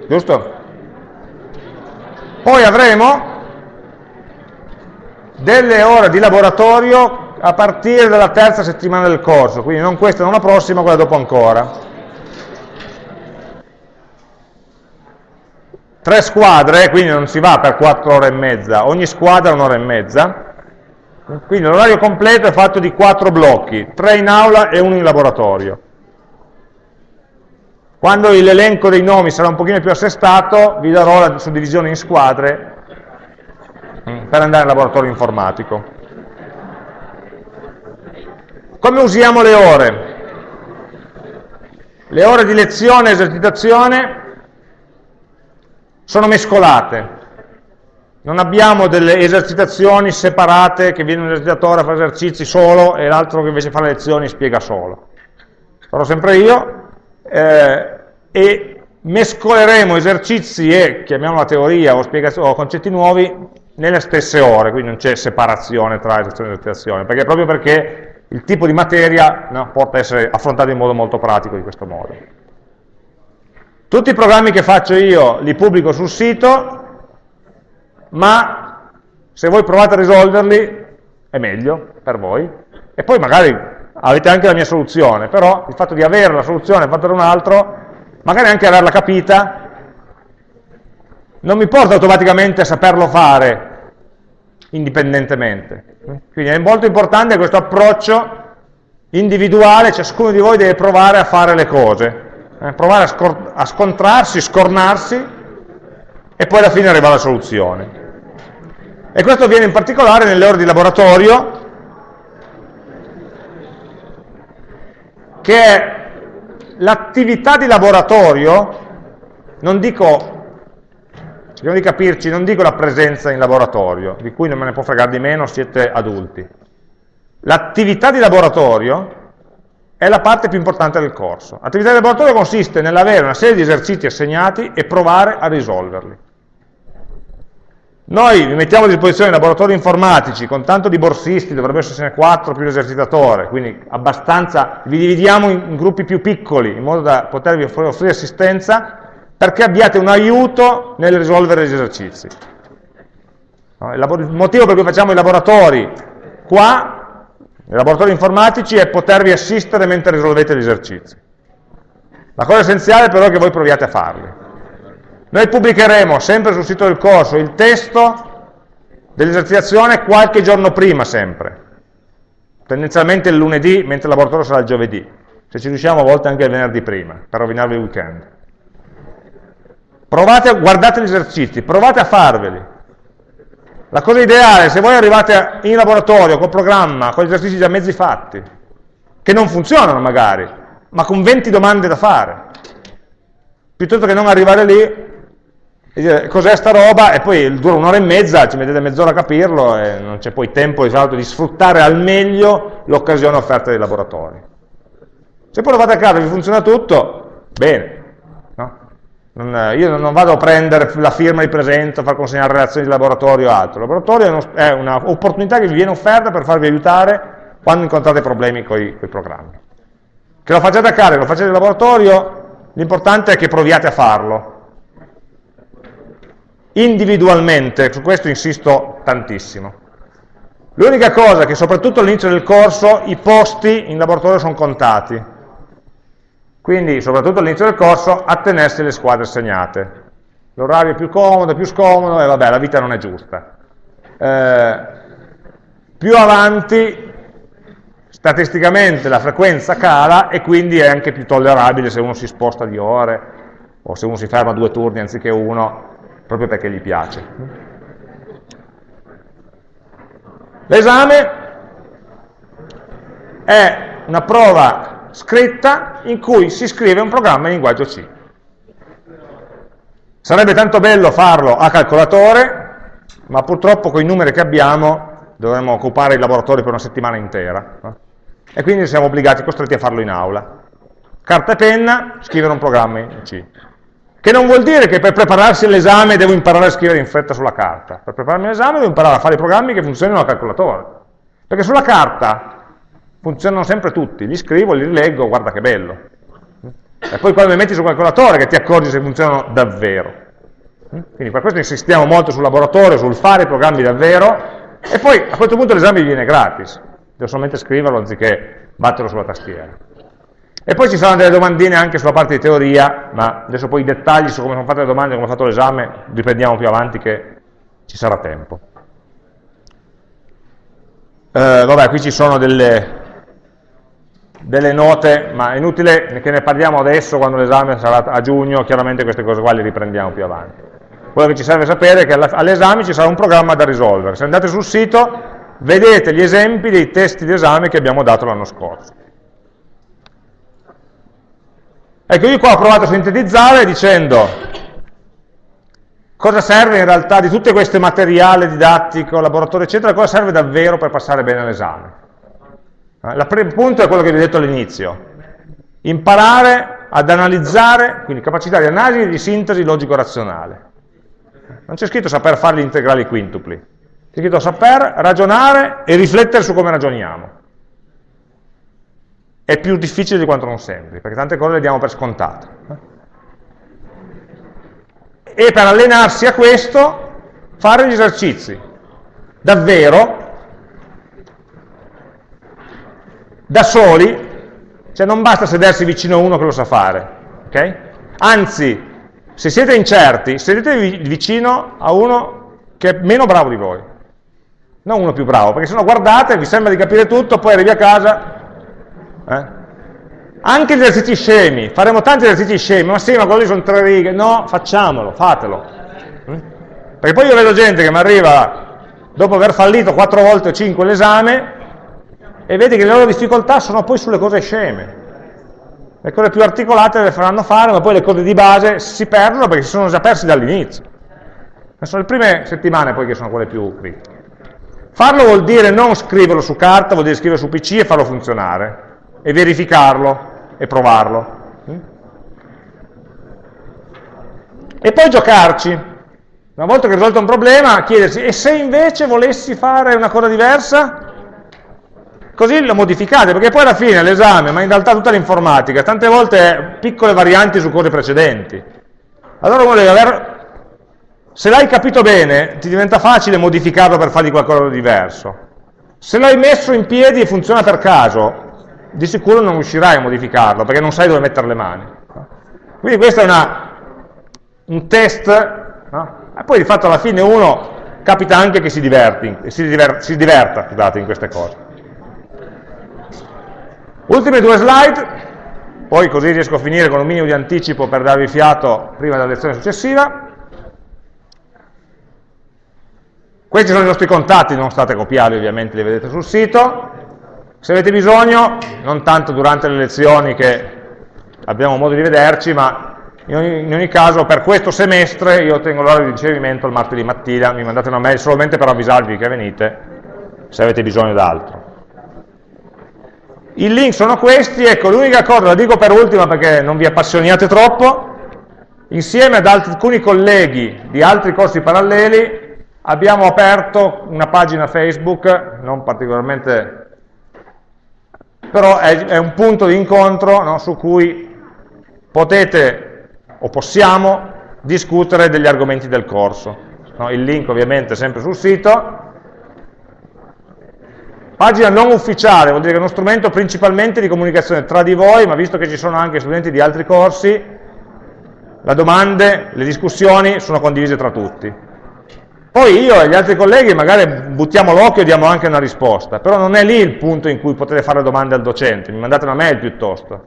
giusto? Poi avremo delle ore di laboratorio a partire dalla terza settimana del corso, quindi non questa, non la prossima, quella dopo ancora. Tre squadre, quindi non si va per quattro ore e mezza, ogni squadra un'ora e mezza, quindi l'orario completo è fatto di quattro blocchi, tre in aula e uno in laboratorio. Quando l'elenco dei nomi sarà un pochino più assestato, vi darò la suddivisione in squadre mm, per andare al laboratorio informatico. Come usiamo le ore? Le ore di lezione e esercitazione sono mescolate. Non abbiamo delle esercitazioni separate che viene un esercitatore a fare esercizi solo e l'altro che invece fa le lezioni spiega solo. Farò sempre io, eh, e mescoleremo esercizi e, chiamiamola teoria o, o concetti nuovi, nelle stesse ore, quindi non c'è separazione tra esercitazione e esercitazione, perché proprio perché il tipo di materia no, porta a essere affrontato in modo molto pratico di questo modo. Tutti i programmi che faccio io li pubblico sul sito, ma se voi provate a risolverli è meglio per voi, e poi magari avete anche la mia soluzione, però il fatto di avere la soluzione fatta da un altro, magari anche averla capita, non mi porta automaticamente a saperlo fare indipendentemente. Quindi è molto importante questo approccio individuale, ciascuno di voi deve provare a fare le cose, eh, provare a, a scontrarsi, scornarsi e poi alla fine arriva alla soluzione. E questo avviene in particolare nelle ore di laboratorio, che è l'attività di laboratorio, non dico, cerchiamo di capirci, non dico la presenza in laboratorio, di cui non me ne può fregare di meno, siete adulti. L'attività di laboratorio è la parte più importante del corso. L'attività di laboratorio consiste nell'avere una serie di esercizi assegnati e provare a risolverli. Noi vi mettiamo a disposizione laboratori informatici con tanto di borsisti, dovrebbe essere 4 più l'esercitatore, quindi abbastanza, vi dividiamo in gruppi più piccoli in modo da potervi offrire assistenza perché abbiate un aiuto nel risolvere gli esercizi. Il motivo per cui facciamo i laboratori qua, i laboratori informatici, è potervi assistere mentre risolvete gli esercizi. La cosa essenziale però è che voi proviate a farli. Noi pubblicheremo sempre sul sito del corso il testo dell'esercitazione qualche giorno prima sempre, tendenzialmente il lunedì, mentre il laboratorio sarà il giovedì, se ci riusciamo a volte anche il venerdì prima, per rovinarvi il weekend. Provate a, guardate gli esercizi, provate a farveli. La cosa ideale, se voi arrivate in laboratorio col programma, con gli esercizi già mezzi fatti, che non funzionano magari, ma con 20 domande da fare, piuttosto che non arrivare lì cos'è sta roba e poi dura un'ora e mezza, ci mettete mezz'ora a capirlo e non c'è poi tempo di sfruttare al meglio l'occasione offerta dai laboratori. Se poi lo fate a casa e vi funziona tutto, bene. No? Non, eh, io non vado a prendere la firma di presenza, far consegnare relazioni di laboratorio o altro. Il laboratorio è un'opportunità che vi viene offerta per farvi aiutare quando incontrate problemi con i programmi. Che lo facciate a casa, che lo facciate in laboratorio, l'importante è che proviate a farlo. Individualmente, su questo insisto tantissimo. L'unica cosa che soprattutto all'inizio del corso i posti in laboratorio sono contati. Quindi, soprattutto all'inizio del corso, attenersi alle squadre segnate. L'orario è più comodo, più scomodo, e vabbè, la vita non è giusta. Eh, più avanti, statisticamente la frequenza cala e quindi è anche più tollerabile se uno si sposta di ore o se uno si ferma due turni anziché uno, proprio perché gli piace. L'esame è una prova scritta in cui si scrive un programma in linguaggio C. Sarebbe tanto bello farlo a calcolatore, ma purtroppo con i numeri che abbiamo dovremmo occupare il laboratorio per una settimana intera. No? E quindi siamo obbligati, costretti a farlo in aula. Carta e penna, scrivere un programma in C. Che non vuol dire che per prepararsi all'esame devo imparare a scrivere in fretta sulla carta. Per prepararmi all'esame devo imparare a fare i programmi che funzionino al calcolatore. Perché sulla carta funzionano sempre tutti, li scrivo, li rileggo, guarda che bello. E poi quando li metti sul calcolatore che ti accorgi se funzionano davvero. Quindi per questo insistiamo molto sul laboratorio, sul fare i programmi davvero, e poi a questo punto l'esame viene gratis. Devo solamente scriverlo anziché batterlo sulla tastiera. E poi ci saranno delle domandine anche sulla parte di teoria, ma adesso poi i dettagli su come sono fatte le domande, come ho fatto l'esame, riprendiamo più avanti che ci sarà tempo. Eh, vabbè, qui ci sono delle, delle, note, ma è inutile che ne parliamo adesso quando l'esame sarà a giugno, chiaramente queste cose qua le riprendiamo più avanti. Quello che ci serve sapere è che all'esame ci sarà un programma da risolvere. Se andate sul sito vedete gli esempi dei testi di esame che abbiamo dato l'anno scorso. Ecco, io qua ho provato a sintetizzare dicendo cosa serve in realtà di tutte queste materiali didattico, laboratorio, eccetera, cosa serve davvero per passare bene all'esame. Eh, il primo punto è quello che vi ho detto all'inizio, imparare ad analizzare, quindi capacità di analisi e di sintesi logico-razionale. Non c'è scritto saper fare gli integrali quintupli, c'è scritto saper ragionare e riflettere su come ragioniamo è più difficile di quanto non sembri, perché tante cose le diamo per scontate. E per allenarsi a questo, fare gli esercizi, davvero, da soli, cioè non basta sedersi vicino a uno che lo sa fare, ok? Anzi, se siete incerti, sedetevi vicino a uno che è meno bravo di voi, non uno più bravo, perché se no guardate, vi sembra di capire tutto, poi arrivi a casa eh? Anche gli esercizi scemi, faremo tanti esercizi scemi, ma sì, ma quelli sono tre righe, no, facciamolo, fatelo. Mm? Perché poi io vedo gente che mi arriva dopo aver fallito quattro volte o cinque l'esame e vedi che le loro difficoltà sono poi sulle cose sceme. Le cose più articolate le faranno fare, ma poi le cose di base si perdono perché si sono già persi dall'inizio. Sono le prime settimane poi che sono quelle più critiche. Farlo vuol dire non scriverlo su carta, vuol dire scriverlo su PC e farlo funzionare e verificarlo e provarlo. E poi giocarci. Una volta che risolto un problema, chiedersi, e se invece volessi fare una cosa diversa? Così lo modificate, perché poi alla fine l'esame, ma in realtà tutta l'informatica, tante volte piccole varianti su cose precedenti. Allora uno deve aver... Se l'hai capito bene, ti diventa facile modificarlo per fargli qualcosa di diverso. Se l'hai messo in piedi e funziona per caso, di sicuro non riuscirai a modificarlo, perché non sai dove mettere le mani. Quindi questo è una, un test, no? e poi di fatto alla fine uno capita anche che si, diverti, si, diver, si diverta scusate, in queste cose. Ultime due slide, poi così riesco a finire con un minimo di anticipo per darvi fiato prima della lezione successiva. Questi sono i nostri contatti, non state a copiarli ovviamente, li vedete sul sito. Se avete bisogno, non tanto durante le lezioni che abbiamo modo di vederci, ma in ogni, in ogni caso per questo semestre io tengo l'ora di ricevimento il martedì mattina, mi mandate una mail solamente per avvisarvi che venite, se avete bisogno d'altro. I link sono questi, ecco l'unica cosa, la dico per ultima perché non vi appassioniate troppo, insieme ad alcuni colleghi di altri corsi paralleli abbiamo aperto una pagina Facebook, non particolarmente, però è, è un punto di incontro no, su cui potete o possiamo discutere degli argomenti del corso. No, il link ovviamente è sempre sul sito. Pagina non ufficiale, vuol dire che è uno strumento principalmente di comunicazione tra di voi, ma visto che ci sono anche studenti di altri corsi, le domande, le discussioni sono condivise tra tutti. Poi io e gli altri colleghi magari buttiamo l'occhio e diamo anche una risposta, però non è lì il punto in cui potete fare domande al docente, mi mandate una mail piuttosto.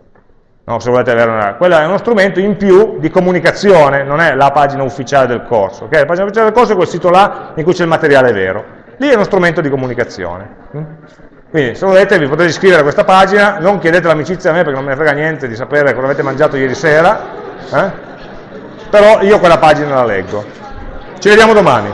No, se volete avere una... Quello è uno strumento in più di comunicazione, non è la pagina ufficiale del corso. Okay? La pagina ufficiale del corso è quel sito là in cui c'è il materiale vero. Lì è uno strumento di comunicazione. Mm? Quindi se volete vi potete iscrivere a questa pagina, non chiedete l'amicizia a me perché non me ne frega niente di sapere cosa avete mangiato ieri sera, eh? però io quella pagina la leggo. Ci vediamo domani.